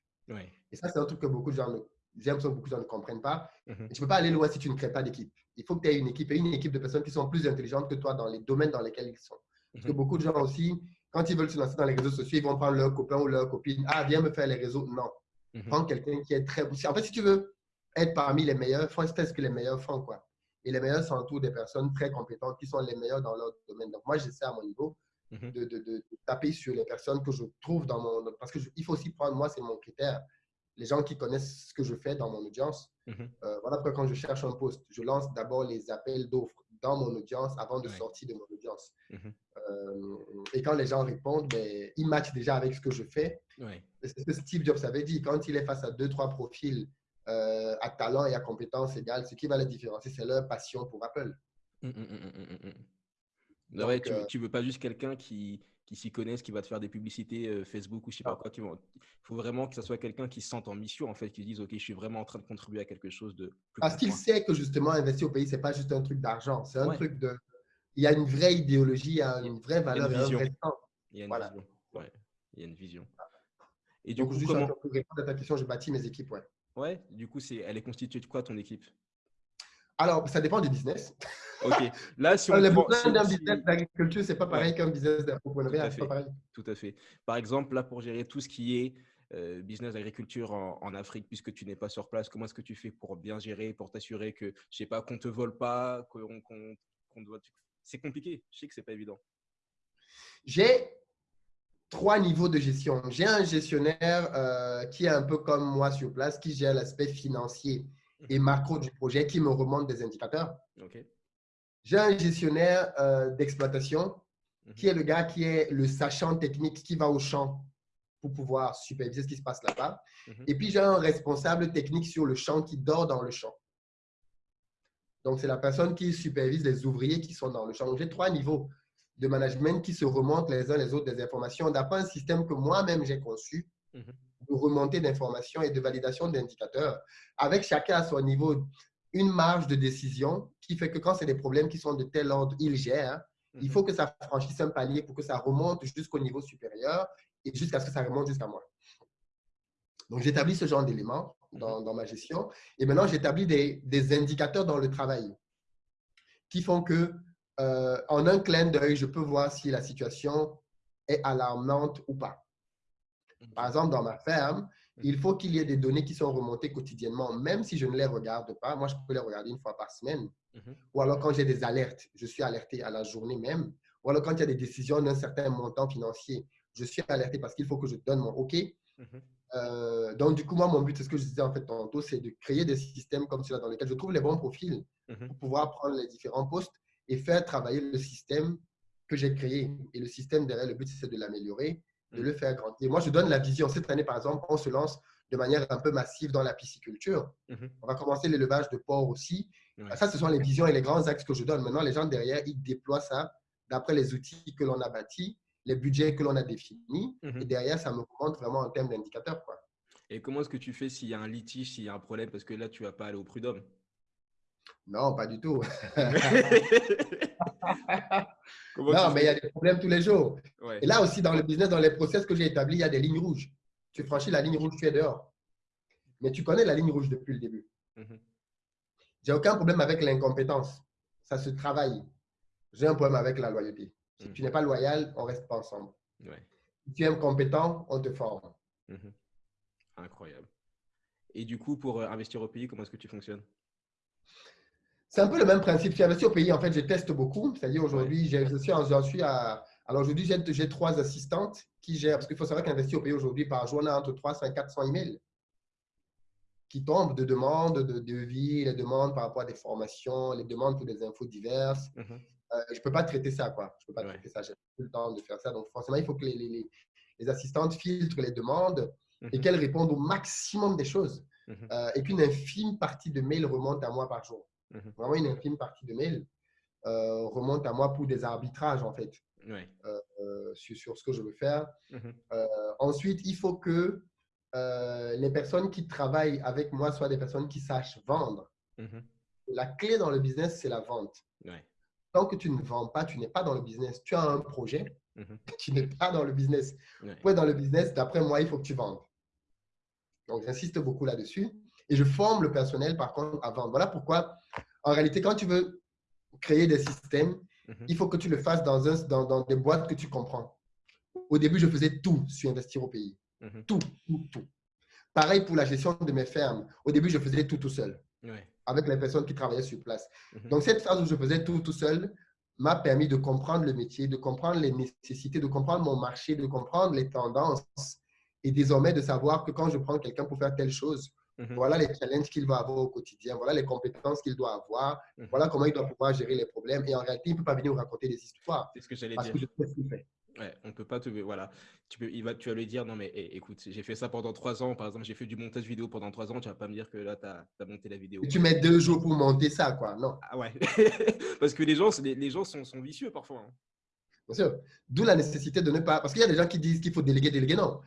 Et ça, c'est un truc que beaucoup de gens ne, que beaucoup de gens ne comprennent pas. Mhm. Tu ne peux pas aller loin si tu ne crées pas d'équipe. Il faut que tu aies une équipe et une équipe de personnes qui sont plus intelligentes que toi dans les domaines dans lesquels ils sont. Parce que mhm. beaucoup de gens aussi, quand ils veulent se lancer dans les réseaux sociaux, ils vont prendre leur copain ou leur copine. Ah, viens me faire les réseaux. Non. Mhm. Prends quelqu'un qui est très. En fait, si tu veux être parmi les meilleurs, faut faire ce que les meilleurs font. Quoi. Et les meilleurs s'entourent des personnes très compétentes qui sont les meilleures dans leur domaine. Donc, moi, j'essaie à mon niveau mhm. de, de, de, taper sur les personnes que je trouve dans mon. Parce qu'il faut aussi prendre, moi, c'est mon critère, les gens qui connaissent ce que je fais dans mon audience. Mhm. Euh, voilà pourquoi quand je cherche un poste, je lance d'abord les appels d'offres dans mon audience avant de sortir de mon audience. Mhm. Euh, et quand les gens répondent, ben, ils matchent déjà avec ce que je fais. C'est ce que Steve Jobs avait dit. Quand il est face à deux, trois profils euh, à talent et à compétence égale, ce qui va les différencier, c'est leur passion pour Apple. Hum, hum, ouais, tu, ne euh, veux pas juste quelqu'un qui, qui s'y connaisse, qui va te faire des publicités euh, Facebook ou je sais pas quoi. Il faut vraiment que ce soit quelqu'un qui se sente en mission, en fait, qui dise, OK, je suis vraiment en train de contribuer à quelque chose de Parce qu'il sait que justement, investir au pays, c'est pas juste un truc d'argent, c'est un truc de... Il y a une vraie idéologie, il y a une vraie valeur, il y a une vision. Il y a une vision. Ouais. Il y a une vision. Et du coup, comment... pour répondre à ta question, je bâtis mes équipes, ouais. Ouais, du coup, c'est, elle est constituée de quoi ton équipe? Alors, ça dépend du business. Ok. Là, si (laughs) on le prend, d'un business d'agriculture, c'est pas pareil qu'un business d'entrepreneuriat. Tout, à fait. tout à fait. Par exemple, là, pour gérer tout ce qui est euh, business d'agriculture en, Afrique, puisque tu n'es pas sur place, comment est-ce que tu fais pour bien gérer, pour t'assurer que, je sais pas, qu'on te vole pas, qu'on, qu'on, doit. C'est compliqué. Je sais que c'est pas évident. J'ai trois niveaux de gestion. J'ai un gestionnaire euh, qui est un peu comme moi sur place, qui gère l'aspect financier et macro du projet, qui me remonte des indicateurs. J'ai un gestionnaire euh, d'exploitation mhm. qui est le gars qui est le sachant technique, qui va au champ pour pouvoir superviser ce qui se passe là-bas. Mhm. Et puis, j'ai un responsable technique sur le champ qui dort dans le champ. Donc, c'est la personne qui supervise les ouvriers qui sont dans le champ. J'ai trois niveaux de management qui se remontent les uns les autres des informations d'après un système que moi-même j'ai conçu mhm. De remontée d'informations et de validation d'indicateurs, avec chacun à son niveau une marge de décision qui fait que quand c'est des problèmes qui sont de tel ordre, il gère. Il mhm. faut que ça franchisse un palier pour que ça remonte jusqu'au niveau supérieur et jusqu'à ce que ça remonte jusqu'à moi. Donc, j'établis ce genre d'éléments mhm. dans, ma gestion. Et maintenant, j'établis des, des, indicateurs dans le travail qui font que euh, en un clin d'œil, je peux voir si la situation est alarmante ou pas. Par exemple, dans ma ferme, il faut qu'il y ait des données qui sont remontées quotidiennement, même si je ne les regarde pas. Moi, je peux les regarder une fois par semaine. Mhm. Ou alors quand j'ai des alertes, je suis alerté à la journée même. Ou alors quand il y a des décisions d'un certain montant financier, je suis alerté parce qu'il faut que je donne mon OK. Mhm. Euh, donc, du coup, moi, mon but, c'est ce que je disais en fait tantôt, c'est de créer des systèmes comme cela dans lesquels je trouve les bons profils mhm. pour pouvoir prendre les différents postes et faire travailler le système que j'ai créé. Et le système derrière, le but, c'est de l'améliorer, de le faire grandir. Moi, je donne la vision. Cette année, par exemple, on se lance de manière un peu massive dans la pisciculture. Mhm. On va commencer l'élevage de porc aussi. Ça, ce sont les visions et les grands axes que je donne. Maintenant, les gens derrière, ils déploient ça d'après les outils que l'on a bâtis, les budgets que l'on a définis. Mhm. Et derrière, ça me compte vraiment en termes d'indicateurs. Et comment est-ce que tu fais s'il y a un litige, s'il y a un problème? Parce que là, tu ne vas pas aller au prud'homme. Non, pas du tout. (laughs) non, mais il y a des problèmes tous les jours. Et là aussi, dans le business, dans les process que j'ai établis, il y a des lignes rouges. Tu franchis la ligne rouge, tu es dehors. Mais tu connais la ligne rouge depuis le début. Mhm. J'ai aucun problème avec l'incompétence. Ça se travaille. J'ai un problème avec la loyauté. Si mhm. tu n'es pas loyal, on ne reste pas ensemble. Si tu es incompétent, on te forme. Mhm. Incroyable. Et du coup, pour euh, investir au pays, comment est-ce que tu fonctionnes? C'est un peu le même principe. Tu investis au pays, en fait, je teste beaucoup. C'est-à-dire aujourd'hui, suis, j'en suis à. Alors aujourd'hui, j'ai trois assistantes qui gèrent, parce qu'il faut savoir qu'investir au pays aujourd'hui, par jour, on a entre 300 et 400 emails qui tombent de demandes de devis, les demandes par rapport à des formations, les demandes pour des infos diverses. Mhm. Euh, je ne peux pas traiter ça, quoi. Je ne peux pas traiter ça. J'ai plus le temps de faire ça. Donc, forcément, il faut que les, les, assistantes filtrent les demandes et mhm. qu'elles répondent au maximum des choses. Mhm. Euh, et qu'une infime partie de mails remonte à moi par jour. Mhm. Vraiment, une infime partie de mail euh, remonte à moi pour des arbitrages, en fait, euh, euh, sur, ce que je veux faire. Mhm. ensuite, il faut que les personnes qui travaillent avec moi soient des personnes qui sachent vendre. Mhm. La clé dans le business, c'est la vente. Tant que tu ne vends pas, tu n'es pas dans le business. Tu as un projet, tu n'es pas dans le business. Pour être dans le business, d'après moi, il faut que tu vendes. Donc, j'insiste beaucoup là-dessus. Et je forme le personnel, par contre, à vendre. Voilà pourquoi, en réalité, quand tu veux créer des systèmes, mhm. il faut que tu le fasses dans, un, dans, dans, des boîtes que tu comprends. Au début, je faisais tout sur investir au pays. Mhm. Tout, tout, tout. Pareil pour la gestion de mes fermes. Au début, je faisais tout tout seul, avec les personnes qui travaillaient sur place. Mhm. Donc, cette phase où je faisais tout tout seul m'a permis de comprendre le métier, de comprendre les nécessités, de comprendre mon marché, de comprendre les tendances et désormais de savoir que quand je prends quelqu'un pour faire telle chose, Mhm. Voilà les challenges qu'il va avoir au quotidien, voilà les compétences qu'il doit avoir, mhm. voilà comment il doit pouvoir gérer les problèmes. Et en réalité, il ne peut pas venir vous raconter des histoires. C'est ce que j'allais dire. Que je sais ce qu'il fait. Ouais, on peut pas te. Voilà. Tu, peux, il va, tu vas lui dire non, mais eh, écoute, j'ai fait ça pendant trois ans. Par exemple, j'ai fait du montage vidéo pendant trois ans. Tu vas pas me dire que là, tu as, monté la vidéo. Et tu mets deux jours pour monter ça, quoi. Non. Ah ouais. (laughs) parce que les gens, les, les gens sont, sont, vicieux parfois. Hein. Bien sûr. D'où la nécessité de ne pas. Parce qu'il y a des gens qui disent qu'il faut déléguer, déléguer. Non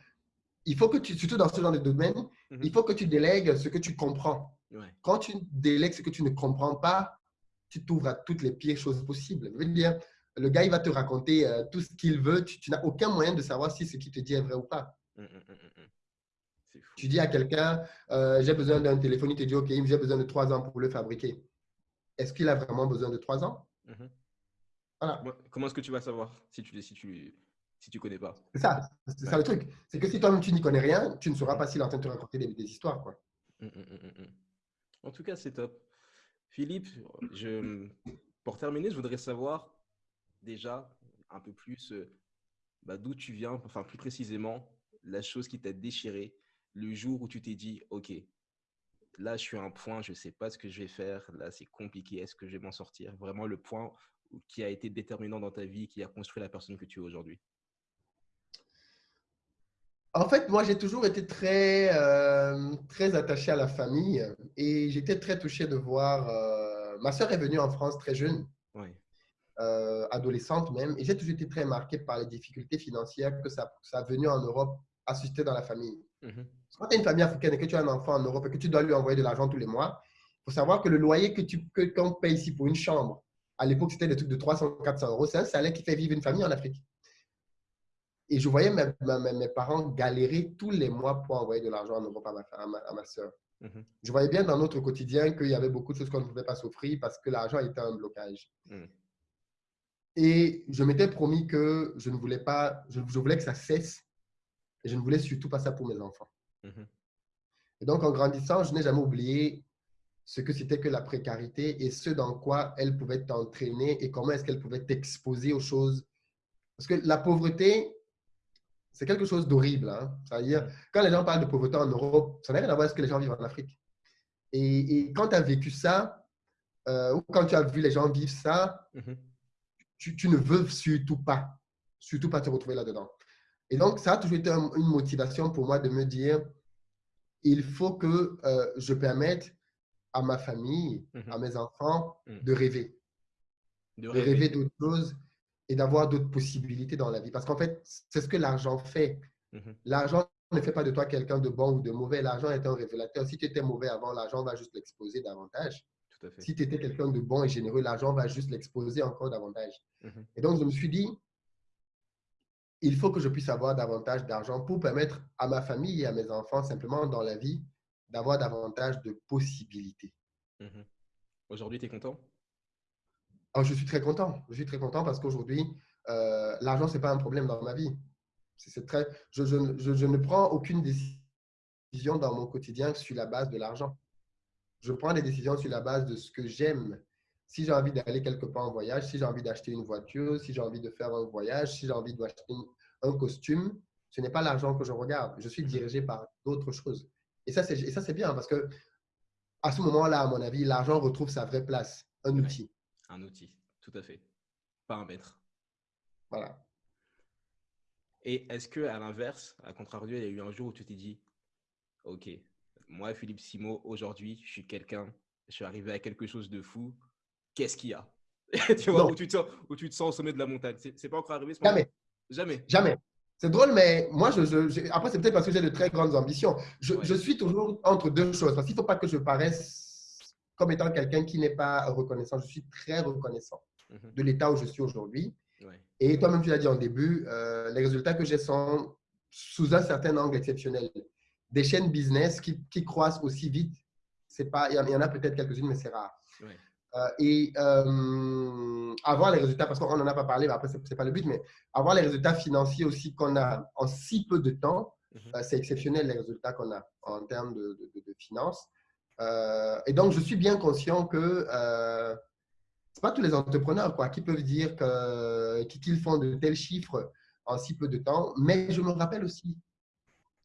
il faut que tu, surtout dans ce genre de domaine, mhm. il faut que tu délègues ce que tu comprends. Quand tu délègues ce que tu ne comprends pas, tu t'ouvres à toutes les pires choses possibles. Je veux dire, le gars, il va te raconter euh, tout ce qu'il veut. Tu, n'as aucun moyen de savoir si ce qu'il te dit est vrai ou pas. Hum, hum, hum, tu dis à quelqu'un, euh, j'ai besoin d'un téléphone, il te dit, OK, j'ai besoin de trois ans pour le fabriquer. Est-ce qu'il a vraiment besoin de trois ans? Voilà. Comment est-ce que tu vas savoir si tu, si tu, si tu connais pas. C'est ça, c'est ça le truc. C'est que si toi-même tu n'y connais rien, tu ne sauras pas s'il est en train de te raconter des, histoires. Quoi. Hum, hum, hum, en tout cas, c'est top. Philippe, je, pour terminer, je voudrais savoir déjà un peu plus euh, bah, d'où tu viens, enfin plus précisément, la chose qui t'a déchiré le jour où tu t'es dit, OK, là, je suis à un point, je ne sais pas ce que je vais faire, là, c'est compliqué, est-ce que je vais m'en sortir Vraiment le point qui a été déterminant dans ta vie, qui a construit la personne que tu es aujourd'hui En fait, moi, j'ai toujours été très, euh, très attaché à la famille et j'étais très touché de voir. Euh, ma soeur est venue en France très jeune, euh, adolescente même, et j'ai toujours été très marqué par les difficultés financières que ça, ça a venu en Europe assister dans la famille. Mhm. Quand tu as une famille africaine et que tu as un enfant en Europe et que tu dois lui envoyer de l'argent tous les mois, il faut savoir que le loyer que tu qu'on paye ici pour une chambre, à l'époque, c'était des trucs de 300, 400 euros. C'est un salaire qui fait vivre une famille en Afrique. Et je voyais mes, mes, parents galérer tous les mois pour envoyer de l'argent en Europe à ma, à ma, soeur. Mhm. Je voyais bien dans notre quotidien qu'il y avait beaucoup de choses qu'on ne pouvait pas s'offrir parce que l'argent était un blocage. Mhm. Et je m'étais promis que je ne voulais pas, je, je voulais que ça cesse et je ne voulais surtout pas ça pour mes enfants. Mhm. Et donc, en grandissant, je n'ai jamais oublié ce que c'était que la précarité et ce dans quoi elle pouvait t'entraîner et comment est-ce qu'elle pouvait t'exposer aux choses. Parce que la pauvreté, c'est quelque chose d'horrible. Hein. C'est-à-dire, quand les gens parlent de pauvreté en Europe, ça n'a rien à voir avec ce que les gens vivent en Afrique. Et, quand tu as vécu ça, euh, ou quand tu as vu les gens vivre ça, mhm. tu, tu, ne veux surtout pas, surtout pas te retrouver là-dedans. Et donc, ça a toujours été une motivation pour moi de me dire, il faut que euh, je permette à ma famille, à mhm. mes enfants, mhm. de rêver. De, rêver, d'autres choses et d'avoir d'autres possibilités dans la vie. Parce qu'en fait, c'est ce que l'argent fait. Mhm. L'argent ne fait pas de toi quelqu'un de bon ou de mauvais. L'argent est un révélateur. Si tu étais mauvais avant, l'argent va juste l'exposer davantage. Si tu étais quelqu'un de bon et généreux, l'argent va juste l'exposer encore davantage. Et donc, je me suis dit, il faut que je puisse avoir davantage d'argent pour permettre à ma famille et à mes enfants, simplement dans la vie, d'avoir davantage de possibilités. Mhm. Aujourd'hui, tu es content? Oh, Je suis très content. Je suis très content parce qu'aujourd'hui, euh, l'argent, ce n'est pas un problème dans ma vie. C'est très, je, je, je, ne prends aucune décision dans mon quotidien sur la base de l'argent. Je prends des décisions sur la base de ce que j'aime si j'ai envie d'aller quelque part en voyage, si j'ai envie d'acheter une voiture, si j'ai envie de faire un voyage, si j'ai envie d'acheter un costume, ce n'est pas l'argent que je regarde. Je suis dirigé par d'autres choses. Et ça, c'est bien parce que à ce moment-là, à mon avis, l'argent retrouve sa vraie place, un outil. Un outil, tout à fait. Pas un maître. Voilà. Et est-ce que à l'inverse, à contrario, il y a eu un jour où tu t'es dit, OK, moi, Philippe Simo, aujourd'hui, je suis quelqu'un, je suis arrivé à quelque chose de fou, qu'est-ce qu'il y a (laughs) tu vois, où tu, te sens, où tu te sens au sommet de la montagne. C'est pas encore arrivé ce Jamais. Jamais. Jamais. C'est drôle, mais moi, je, après, c'est peut-être parce que j'ai de très grandes ambitions. Je, suis toujours entre deux choses. Parce qu'il ne faut pas que je paraisse comme étant quelqu'un qui n'est pas reconnaissant. Je suis très reconnaissant mhm. de l'état où je suis aujourd'hui. Et toi-même, tu l'as dit en début, euh, les résultats que j'ai sont sous un certain angle exceptionnel. Des chaînes business qui, qui croissent aussi vite, pas, il y en a peut-être quelques-unes, mais c'est rare. Euh, et euh, avoir les résultats, parce qu'on n'en a pas parlé, mais après, ce n'est pas le but, mais avoir les résultats financiers aussi qu'on a en si peu de temps, mhm. c'est exceptionnel les résultats qu'on a en termes de, de, finances. Et donc, je suis bien conscient que ce n'est pas tous les entrepreneurs quoi, qui peuvent dire qu'ils font de tels chiffres en si peu de temps, mais je me rappelle aussi,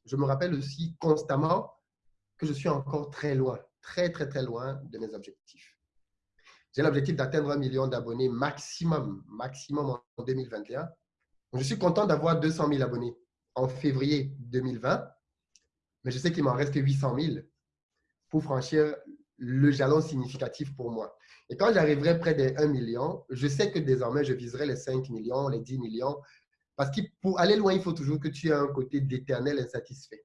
je me rappelle aussi constamment que je suis encore très loin, très, très, très loin de mes objectifs. J'ai l'objectif d'atteindre un million d'abonnés maximum, maximum en 2021. Je suis content d'avoir 200 000 abonnés en février 2020, mais je sais qu'il m'en reste que 800 000 pour franchir le jalon significatif pour moi. Et quand j'arriverai près des 1 million, je sais que désormais, je viserai les 5 millions, les 10 millions, parce que pour aller loin, il faut toujours que tu aies un côté d'éternel insatisfait.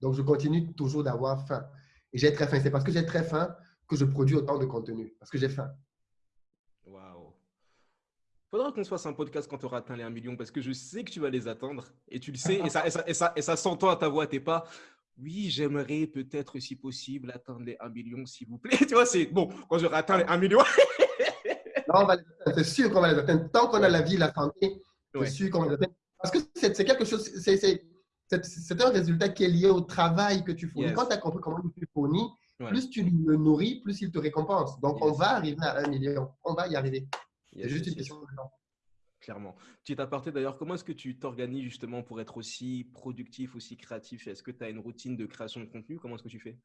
Donc, je continue toujours d'avoir faim. Et j'ai très faim. C'est parce que j'ai très faim que je produis autant de contenu parce que j'ai faim. Waouh. Faudra qu'on se fasse un podcast quand tu auras atteint les 1 million parce que je sais que tu vas les attendre et tu le sais et ça, et ça, et ça, et ça s'entend à ta voix. T'es pas, oui, j'aimerais peut-être si possible atteindre les 1 million s'il vous plaît. (laughs) Tu vois, c'est bon, quand j'aurai atteint les 1 million. (laughs) non, c'est sûr qu'on va les atteindre. Tant qu'on a la vie, la santé, c'est sûr qu'on va les atteindre. Parce que c'est quelque chose, c'est un résultat qui est lié au travail que tu fournis. Quand tu as compris comment tu fournis, plus tu le nourris, plus il te récompense. Donc, on va arriver à un million. On va y arriver. C'est juste une question de temps. Clairement. Petit aparté d'ailleurs, comment est-ce que tu t'organises justement pour être aussi productif, aussi créatif? Est-ce que tu as une routine de création de contenu? Comment est-ce que tu fais?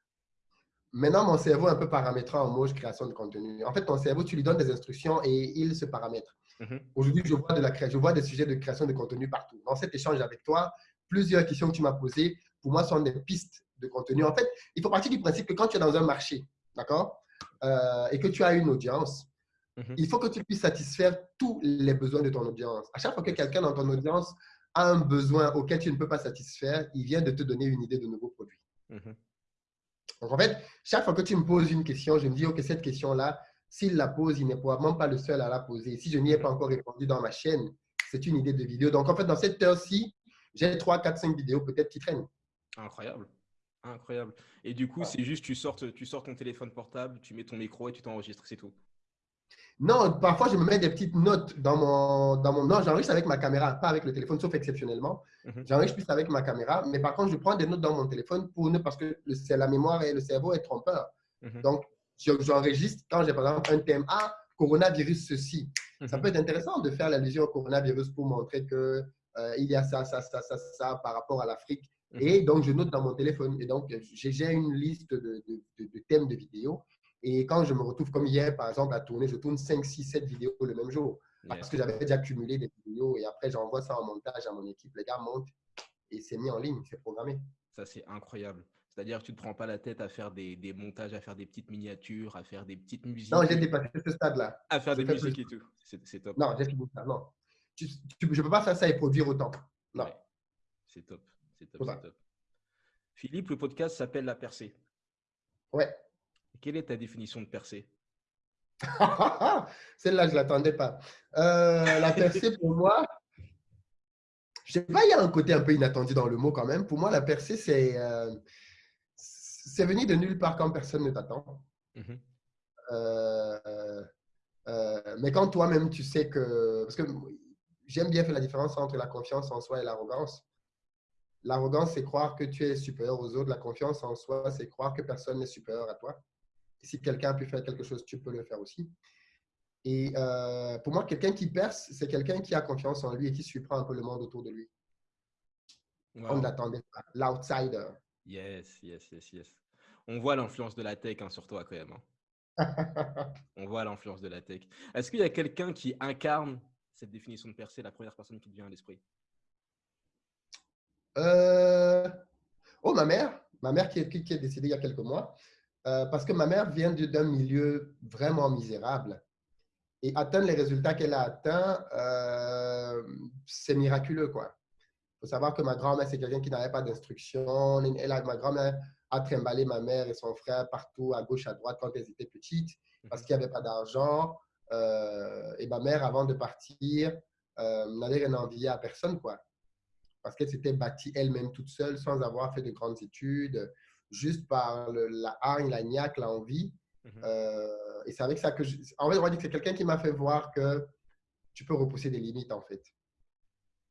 Maintenant, mon cerveau est un peu paramétré en mode création de contenu. En fait, ton cerveau, tu lui donnes des instructions et il se paramètre. Mhm. Aujourd'hui, je vois, de la, je vois des sujets de création de contenu partout. Dans cet échange avec toi, plusieurs questions que tu m'as posées, pour moi, sont des pistes de contenu. En fait, il faut partir du principe que quand tu es dans un marché, d'accord, euh, et que tu as une audience, mhm. il faut que tu puisses satisfaire tous les besoins de ton audience. À chaque fois que quelqu'un dans ton audience a un besoin auquel tu ne peux pas satisfaire, il vient de te donner une idée de nouveau produit. Mhm. Donc, en fait, chaque fois que tu me poses une question, je me dis, OK, cette question-là, s'il la pose, il n'est probablement pas le seul à la poser. Si je n'y ai pas encore répondu dans ma chaîne, c'est une idée de vidéo. Donc, en fait, dans cette heure-ci, j'ai 3, 4, 5 vidéos peut-être qui traînent. Incroyable. Incroyable. Et du coup, c'est juste, tu sors, tu sors ton téléphone portable, tu mets ton micro et tu t'enregistres, c'est tout. Non, parfois, je me mets des petites notes dans mon… Dans mon non, j'enregistre avec ma caméra, pas avec le téléphone, sauf exceptionnellement. Mhm. J'enregistre plus avec ma caméra, mais par contre, je prends des notes dans mon téléphone pour ne, parce que c'est la mémoire et le cerveau est trompeur. Mhm. Donc, j'enregistre quand j'ai par exemple un thème Ah, coronavirus, ceci. Ça mhm. peut être intéressant de faire l'allusion au coronavirus pour montrer que euh, il y a ça, ça, ça, ça, ça par rapport à l'Afrique. Et donc, je note dans mon téléphone. Et donc, j'ai une liste de, de, de, thèmes de vidéos. Et quand je me retrouve comme hier, par exemple, à tourner, je tourne 5, 6, 7 vidéos le même jour. Parce que j'avais déjà cumulé des vidéos. Et après, j'envoie ça en montage à mon équipe. Les gars montent et c'est mis en ligne, c'est programmé. Ça, c'est incroyable. C'est-à-dire que tu ne te prends pas la tête à faire des, des, montages, à faire des petites miniatures, à faire des petites musiques. Non, j'ai dépassé ce stade-là. À faire des musiques et tout. C'est top. Non, j'ai fini ça. Non. je ne peux pas faire ça et produire autant. Non. C'est top. C'est top, top. Philippe, le podcast s'appelle La Percée. Ouais. Quelle est ta définition de percée? (laughs) Celle-là, je ne l'attendais pas. Euh, la percée, pour moi, je sais pas, il y a un côté un peu inattendu dans le mot quand même. Pour moi, la percée, c'est euh, venir de nulle part quand personne ne t'attend. Mhm. Euh, mais quand toi-même, tu sais que... Parce que j'aime bien faire la différence entre la confiance en soi et l'arrogance. L'arrogance, c'est croire que tu es supérieur aux autres. La confiance en soi, c'est croire que personne n'est supérieur à toi. Si quelqu'un a pu faire quelque chose, tu peux le faire aussi. Et euh, pour moi, quelqu'un qui perce, c'est quelqu'un qui a confiance en lui et qui surprend un peu le monde autour de lui. On l'attendait pas. L'outsider. Yes, yes, yes, yes. On voit l'influence de la tech hein, sur toi quand même. Hein. (laughs) On voit l'influence de la tech. Est-ce qu'il y a quelqu'un qui incarne cette définition de percée, la première personne qui te vient à l'esprit? Euh, Oh, ma mère. Ma mère qui est, qui est décédée il y a quelques mois. Euh, parce que ma mère vient d'un milieu vraiment misérable. Et atteindre les résultats qu'elle a atteints, euh, c'est miraculeux. quoi. Il faut savoir que ma grand-mère, c'est quelqu'un qui n'avait pas d'instruction. Ma grand-mère a trimballé ma mère et son frère partout, à gauche, à droite, quand elles étaient petites, parce qu'il n'y avait pas d'argent. et ma mère, avant de partir, n'avait rien envié à personne. quoi parce qu'elle s'était bâtie elle-même toute seule sans avoir fait de grandes études, juste par la hargne, la niaque, l'envie. Mhm. Euh, et c'est avec ça que, je, en fait, on va dire que c'est quelqu'un qui m'a fait voir que tu peux repousser des limites, en fait.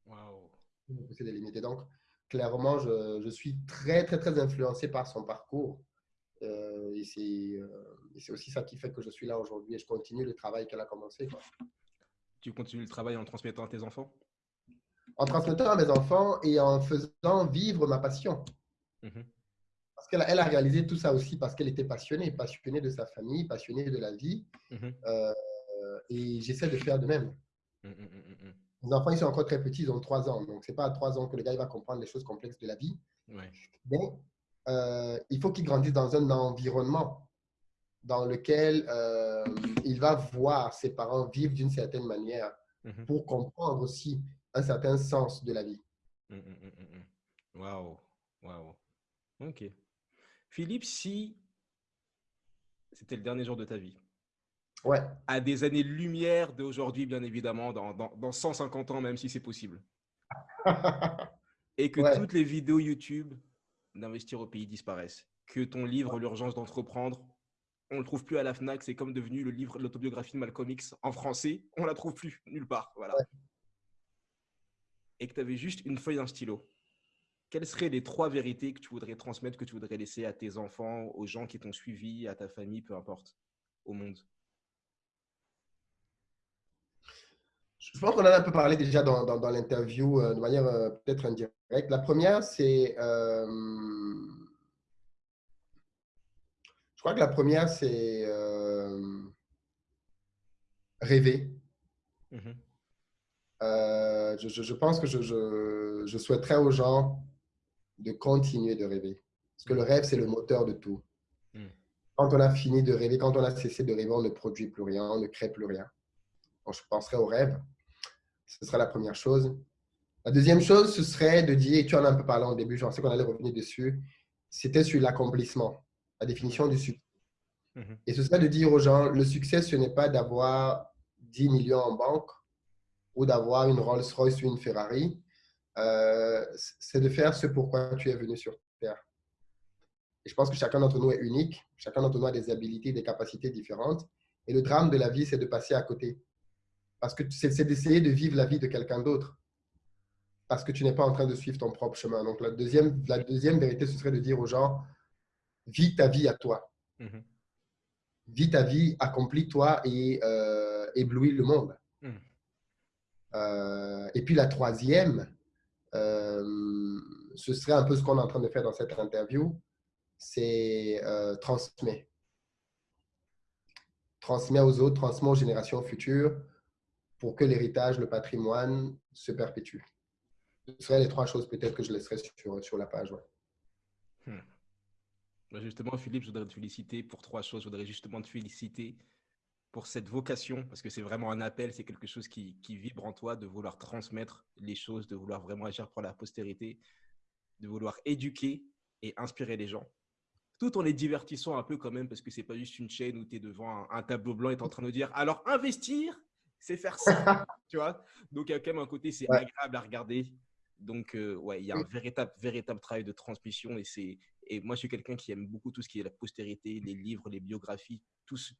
Wow. Repousser des limites. Et donc, clairement, je, je, suis très, très, très influencé par son parcours. Euh, et c'est aussi ça qui fait que je suis là aujourd'hui et je continue le travail qu'elle a commencé. Tu continues le travail en transmettant à tes enfants? En transmettant à mes enfants et en faisant vivre ma passion. Mhm. Parce qu'elle elle a réalisé tout ça aussi parce qu'elle était passionnée, passionnée de sa famille, passionnée de la vie. Mhm. Euh, et j'essaie de faire de même. Mhm, mes enfants, ils sont encore très petits, ils ont trois ans. Donc, ce n'est pas à trois ans que le gars il va comprendre les choses complexes de la vie. Mais euh, il faut qu'il grandisse dans un environnement dans lequel euh, il va voir ses parents vivre d'une certaine manière pour comprendre aussi un certain sens de la vie. Waouh, waouh. Ok. Philippe, si c'était le dernier jour de ta vie, ouais. à des années-lumière d'aujourd'hui, bien évidemment, dans, dans, dans, 150 ans, même si c'est possible, (laughs) et que toutes les vidéos YouTube d'investir au pays disparaissent, que ton livre, L'urgence d'entreprendre, on ne le trouve plus à la FNAC, c'est comme devenu le livre, l'autobiographie de Malcolm X en français, on ne la trouve plus nulle part. Voilà. Et que tu avais juste une feuille, un stylo, quelles seraient les trois vérités que tu voudrais transmettre, que tu voudrais laisser à tes enfants, aux gens qui t'ont suivi, à ta famille, peu importe, au monde? Je pense qu'on en a un peu parlé déjà dans, dans, l'interview de manière peut-être indirecte. La première, c'est je crois que la première, c'est euh, rêver. Euh, je, pense que je, souhaiterais aux gens de continuer de rêver. Parce que le rêve, c'est le moteur de tout. Mhm. Quand on a fini de rêver, quand on a cessé de rêver, on ne produit plus rien, on ne crée plus rien. Donc, je penserais au rêve. Ce serait la première chose. La deuxième chose, ce serait de dire, tu en as un peu parlé au début, je pensais qu'on allait revenir dessus, c'était sur l'accomplissement la définition du succès. Mhm. Et ce serait de dire aux gens, le succès, ce n'est pas d'avoir 10 millions en banque ou d'avoir une Rolls-Royce ou une Ferrari. Euh, c'est de faire ce pourquoi tu es venu sur Terre. Et je pense que chacun d'entre nous est unique. Chacun d'entre nous a des habilités, des capacités différentes. Et le drame de la vie, c'est de passer à côté. Parce que c'est d'essayer de vivre la vie de quelqu'un d'autre. Parce que tu n'es pas en train de suivre ton propre chemin. Donc, la deuxième, la deuxième vérité, ce serait de dire aux gens, vis ta vie à toi. Mhm. Vis ta vie, accomplis-toi et euh, éblouis le monde. Mhm. Euh, et puis la troisième, euh, ce serait un peu ce qu'on est en train de faire dans cette interview, c'est transmettre. Transmet aux autres, transmet aux générations futures pour que l'héritage, le patrimoine se perpétue. Ce seraient les trois choses peut-être que je laisserais sur, sur la page. Hmm. Bah, justement, Philippe, je voudrais te féliciter pour trois choses. Je voudrais justement te féliciter pour cette vocation, parce que c'est vraiment un appel, c'est quelque chose qui, vibre en toi, de vouloir transmettre les choses, de vouloir vraiment agir pour la postérité, de vouloir éduquer et inspirer les gens. Tout en les divertissant un peu quand même, parce que c'est pas juste une chaîne où tu es devant un, tableau blanc et tu es en train de dire alors investir, c'est faire ça. (laughs) tu vois Donc, il y a quand même un côté, c'est agréable à regarder. Donc, euh, ouais, il y a un véritable, véritable travail de transmission et c'est et moi, je suis quelqu'un qui aime beaucoup tout ce qui est la postérité, les livres, les biographies, tous,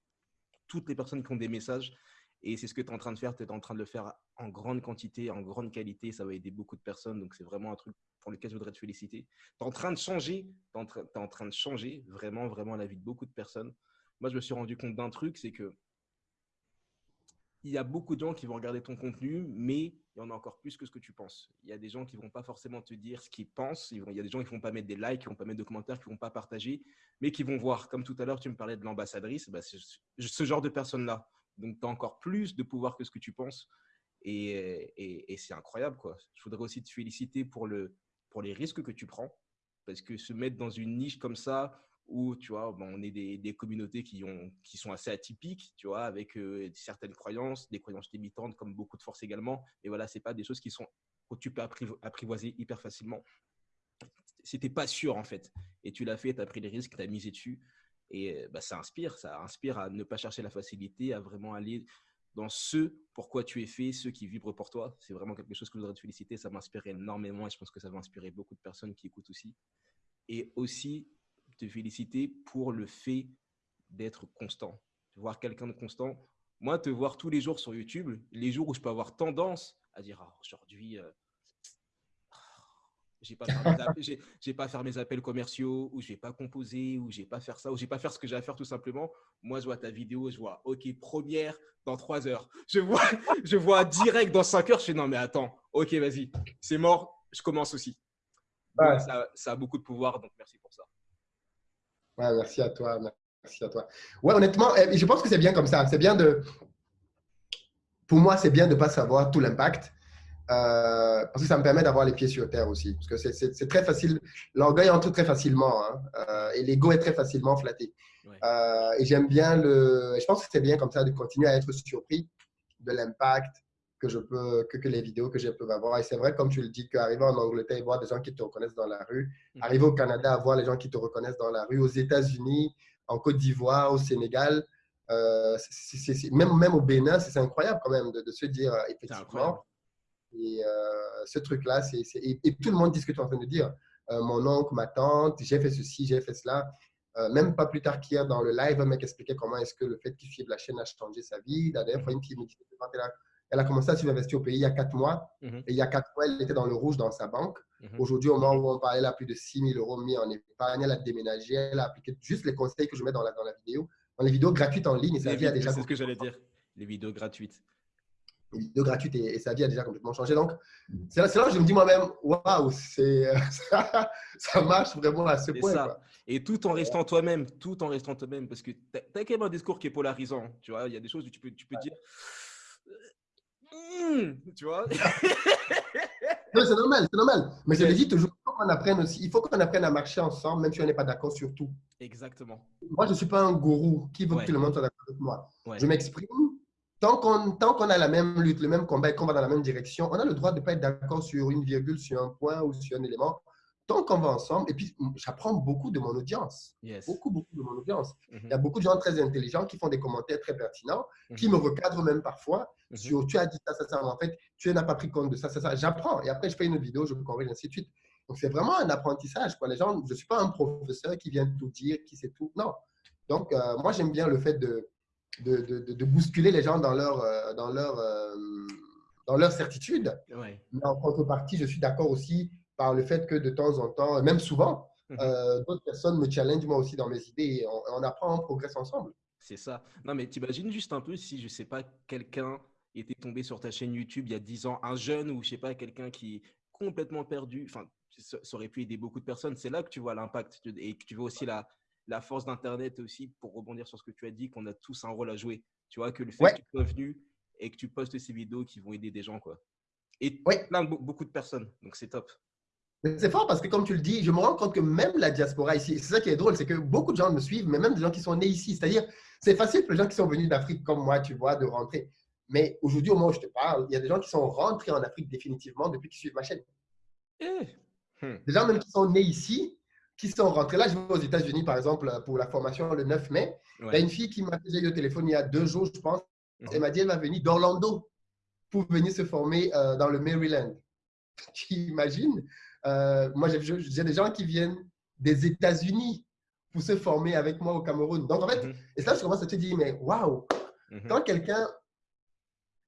toutes les personnes qui ont des messages. Et c'est ce que tu es en train de faire. Tu es en train de le faire en grande quantité, en grande qualité. Ça va aider beaucoup de personnes. Donc, c'est vraiment un truc pour lequel je voudrais te féliciter. Tu es en train de changer. Tu es, en train de changer vraiment, vraiment la vie de beaucoup de personnes. Moi, je me suis rendu compte d'un truc, c'est que il y a beaucoup de gens qui vont regarder ton contenu, mais il y en a encore plus que ce que tu penses. Il y a des gens qui ne vont pas forcément te dire ce qu'ils pensent. Il y a des gens qui ne vont pas mettre des likes, qui ne vont pas mettre de commentaires, qui ne vont pas partager, mais qui vont voir. Comme tout à l'heure, tu me parlais de l'ambassadrice, bah, ce genre de personne-là. Donc, tu as encore plus de pouvoir que ce que tu penses. Et, c'est incroyable. Quoi. Je voudrais aussi te féliciter pour, le, pour les risques que tu prends. Parce que se mettre dans une niche comme ça, où tu vois, on est des, communautés qui, ont, qui sont assez atypiques, tu vois, avec euh, certaines croyances, des croyances limitantes comme beaucoup de forces également. Et voilà, c'est pas des choses qui sont que tu peux apprivoiser hyper facilement. C'était pas sûr en fait. Et tu l'as fait, tu as pris les risques, tu as misé dessus. Et bah, ça inspire, ça inspire à ne pas chercher la facilité, à vraiment aller dans ce pourquoi tu es fait, ce qui vibrent pour toi. C'est vraiment quelque chose que je voudrais te féliciter. Ça m'inspire énormément et je pense que ça va inspirer beaucoup de personnes qui écoutent aussi. Et aussi, te féliciter pour le fait d'être constant. Voir quelqu'un de constant. Moi, te voir tous les jours sur YouTube, les jours où je peux avoir tendance à dire ah, aujourd'hui, euh, j'ai pas, (laughs) j'ai pas faire mes appels commerciaux, ou je vais pas composer, ou j'ai pas faire ça, ou j'ai pas faire ce que j'ai à faire tout simplement. Moi, je vois ta vidéo, je vois, ok, première dans trois heures. Je vois, (laughs) je vois direct dans cinq heures, je fais non, mais attends, ok, vas-y, c'est mort, je commence aussi. Ça, ça, a beaucoup de pouvoir, donc merci pour ça. Ouais, merci à toi. Merci à toi. Ouais, honnêtement, eh, je pense que c'est bien comme ça. C'est bien de. Pour moi, c'est bien de ne pas savoir tout l'impact. Euh, parce que ça me permet d'avoir les pieds sur terre aussi. Parce que c'est très facile. L'orgueil entre très facilement. Hein, euh, et l'ego est très facilement flatté. Euh, et j'aime bien le. Je pense que c'est bien comme ça de continuer à être surpris de l'impact que je peux, que, que les vidéos que je peux avoir. Et c'est vrai, comme tu le dis, qu'arriver en Angleterre et voir des gens qui te reconnaissent dans la rue, mhm. arriver au Canada à voir les gens qui te reconnaissent dans la rue, aux États-Unis, en Côte d'Ivoire, au Sénégal, euh, même, même au Bénin, c'est incroyable quand même de, se dire, euh, effectivement. Et euh, ce truc-là, c'est et, et, tout le monde dit ce que tu es en train de dire. mon oncle, ma tante, j'ai fait ceci, j'ai fait cela. même pas plus tard qu'hier, dans le live, un mec expliquait comment est-ce que le fait qu'il suive la chaîne a changé sa vie. La dernière fois, une fille me disait, elle a commencé à s'investir au pays il y a quatre mois. Mhm. Et il y a quatre mois, elle était dans le rouge dans sa banque. Mhm. Aujourd'hui, au moment où on parlait, elle a plus de 6 000 euros mis en épargne. Elle a déménagé. Elle a appliqué juste les conseils que je mets dans la, dans la vidéo. Dans les vidéos gratuites en ligne. C'est ce que j'allais dire. Les vidéos gratuites. les vidéos gratuites et, sa vie a déjà complètement changé. Donc, c'est là, là, que je me dis moi-même, waouh, ça, (laughs) ça marche vraiment à ce point. Ça. Et tout en restant toi-même, tout en restant toi-même, parce que tu as, quand même un discours qui est polarisant. Tu vois, il y a des choses où tu peux, tu peux dire. Mmh, tu vois (laughs) C'est normal, c'est normal. Mais je le dis toujours, il faut qu'on apprenne aussi, il faut qu'on apprenne à marcher ensemble, même si on n'est pas d'accord sur tout. Exactement. Moi, je ne suis pas un gourou qui veut que tout le monde soit d'accord avec moi. Je m'exprime. Tant qu'on qu'on a la même lutte, le même combat et qu'on va dans la même direction, on a le droit de ne pas être d'accord sur une virgule, sur un point ou sur un élément tant qu'on va ensemble, et puis j'apprends beaucoup de mon audience. Beaucoup, beaucoup de mon audience. Mm-hmm. Il y a beaucoup de gens très intelligents qui font des commentaires très pertinents, qui mm-hmm. me recadrent même parfois mm-hmm. sur tu as dit ça, ça, ça, en fait, tu n'as pas pris compte de ça, ça, ça. J'apprends. Et après, je fais une vidéo, je corrige, ainsi de suite. Donc, c'est vraiment un apprentissage. Quoi. Les gens, je ne suis pas un professeur qui vient tout dire, qui sait tout. Non. Donc, euh, moi, j'aime bien le fait de de, de, de, bousculer les gens dans leur, euh, dans leur, euh, dans leur certitude. Mais en contrepartie, je suis d'accord aussi par le fait que de temps en temps, même souvent, mhm. euh, d'autres personnes me challengent moi aussi dans mes idées et on, apprend, on progresse ensemble. C'est ça. Non, mais t'imagines juste un peu si, je sais pas, quelqu'un était tombé sur ta chaîne YouTube il y a 10 ans, un jeune ou je sais pas, quelqu'un qui est complètement perdu, enfin, ça, aurait pu aider beaucoup de personnes. C'est là que tu vois l'impact et que tu vois aussi la, la force d'Internet aussi, pour rebondir sur ce que tu as dit, qu'on a tous un rôle à jouer. Tu vois, que le fait que tu sois venu et que tu postes ces vidéos qui vont aider des gens, quoi. Et plein beaucoup de personnes. Donc, c'est top. C'est fort parce que, comme tu le dis, je me rends compte que même la diaspora ici, c'est ça qui est drôle, c'est que beaucoup de gens me suivent, mais même des gens qui sont nés ici. C'est-à-dire, c'est facile pour les gens qui sont venus d'Afrique comme moi, tu vois, de rentrer. Mais aujourd'hui, au moment où je te parle, il y a des gens qui sont rentrés en Afrique définitivement depuis qu'ils suivent ma chaîne. Eh. Hmm. Des gens même qui sont nés ici, qui sont rentrés. Là, je vais aux États-Unis, par exemple, pour la formation le 9 mai. Il y a une fille qui m'a fait au téléphone il y a deux jours, je pense. Mhm. Elle m'a dit qu'elle va venir d'Orlando pour venir se former euh, dans le Maryland. (laughs) Tu imagines? Euh, moi, j'ai des gens qui viennent des États-Unis pour se former avec moi au Cameroun. Donc, en fait, mhm. et ça, je commence à te dire, mais waouh, mhm. quand quelqu'un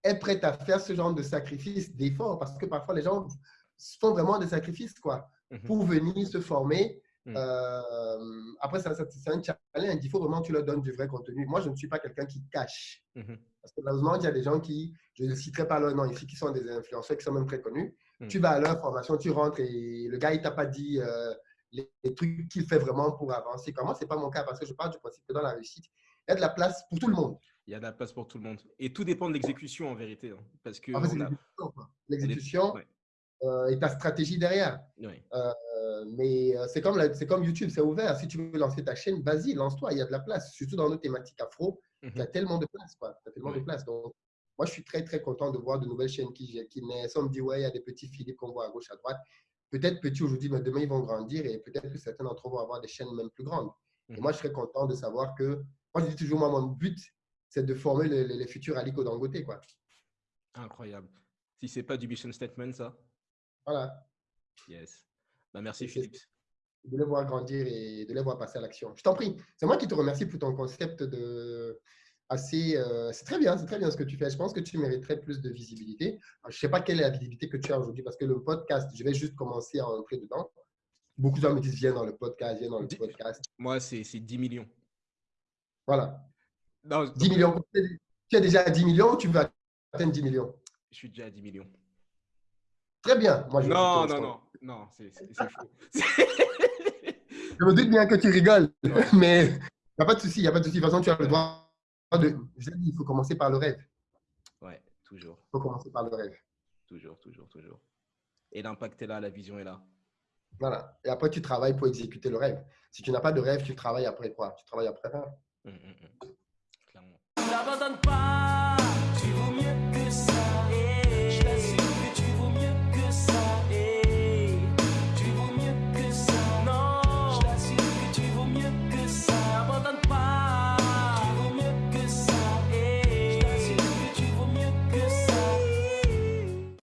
est prêt à faire ce genre de sacrifice, d'effort, parce que parfois les gens font vraiment des sacrifices, quoi, mhm. pour venir se former. Euh, après, c'est un challenge. Il faut vraiment que tu leur donnes du vrai contenu. Moi, je ne suis pas quelqu'un qui cache. Parce que malheureusement, il y a des gens qui, je ne citerai pas leur nom ici, qui sont des influenceurs, qui sont même très connus, Hmm. Tu vas à leur formation, tu rentres et le gars, il t'a pas dit euh, les, trucs qu'il fait vraiment pour avancer. Comment c'est pas mon cas parce que je parle du principe que dans la réussite, il y a de la place pour tout le monde. Il y a de la place pour tout le monde. Et tout dépend de l'exécution en vérité. Hein, parce que l'exécution euh, et ta stratégie derrière. Euh, mais c'est comme, comme YouTube, c'est ouvert. Si tu veux lancer ta chaîne, vas-y, lance-toi. Il y a de la place. Surtout dans nos thématiques afro, il y a tellement de place. Quoi. Il y a tellement de place. Donc, moi, je suis très, très content de voir de nouvelles chaînes qui, qui naissent. On me dit, ouais, il y a des petits Philippe qu'on voit à gauche, à droite. Peut-être petits aujourd'hui, mais demain, ils vont grandir et peut-être que certains d'entre eux vont avoir des chaînes même plus grandes. Et mhm. moi, je serais content de savoir que, moi, je dis toujours, moi, mon but, c'est de former les, futurs Aliko Dangote, quoi. Incroyable. Si c'est pas du mission statement, ça. Voilà. Yes. Bah, merci, Philippe. De les voir grandir et de les voir passer à l'action. Je t'en prie. C'est moi qui te remercie pour ton concept de assez. Euh, c'est très bien, c'est très bien ce que tu fais. Je pense que tu mériterais plus de visibilité. je ne sais pas quelle est la visibilité que tu as aujourd'hui parce que le podcast, je vais juste commencer à entrer dedans. Beaucoup de gens me disent viens dans le podcast, viens dans le podcast. Moi, c'est 10 millions. Voilà. 10 millions. Tu es déjà à 10 millions, tu veux atteindre 10 millions? Je suis déjà à 10 millions. Très bien. Moi, je non, non, non, non, c'est faux. (laughs) je me doute bien que tu rigoles, mais il n'y a pas de souci, il n'y a pas de souci. De toute façon, tu as le droit de, il faut commencer par le rêve. Ouais, toujours. Il faut commencer par le rêve. Toujours, toujours, toujours. Et l'impact est là, la vision est là. Voilà. Et après, tu travailles pour exécuter le rêve. Si tu n'as pas de rêve, tu travailles après quoi? Tu travailles après rien. Hum, hum. Clairement.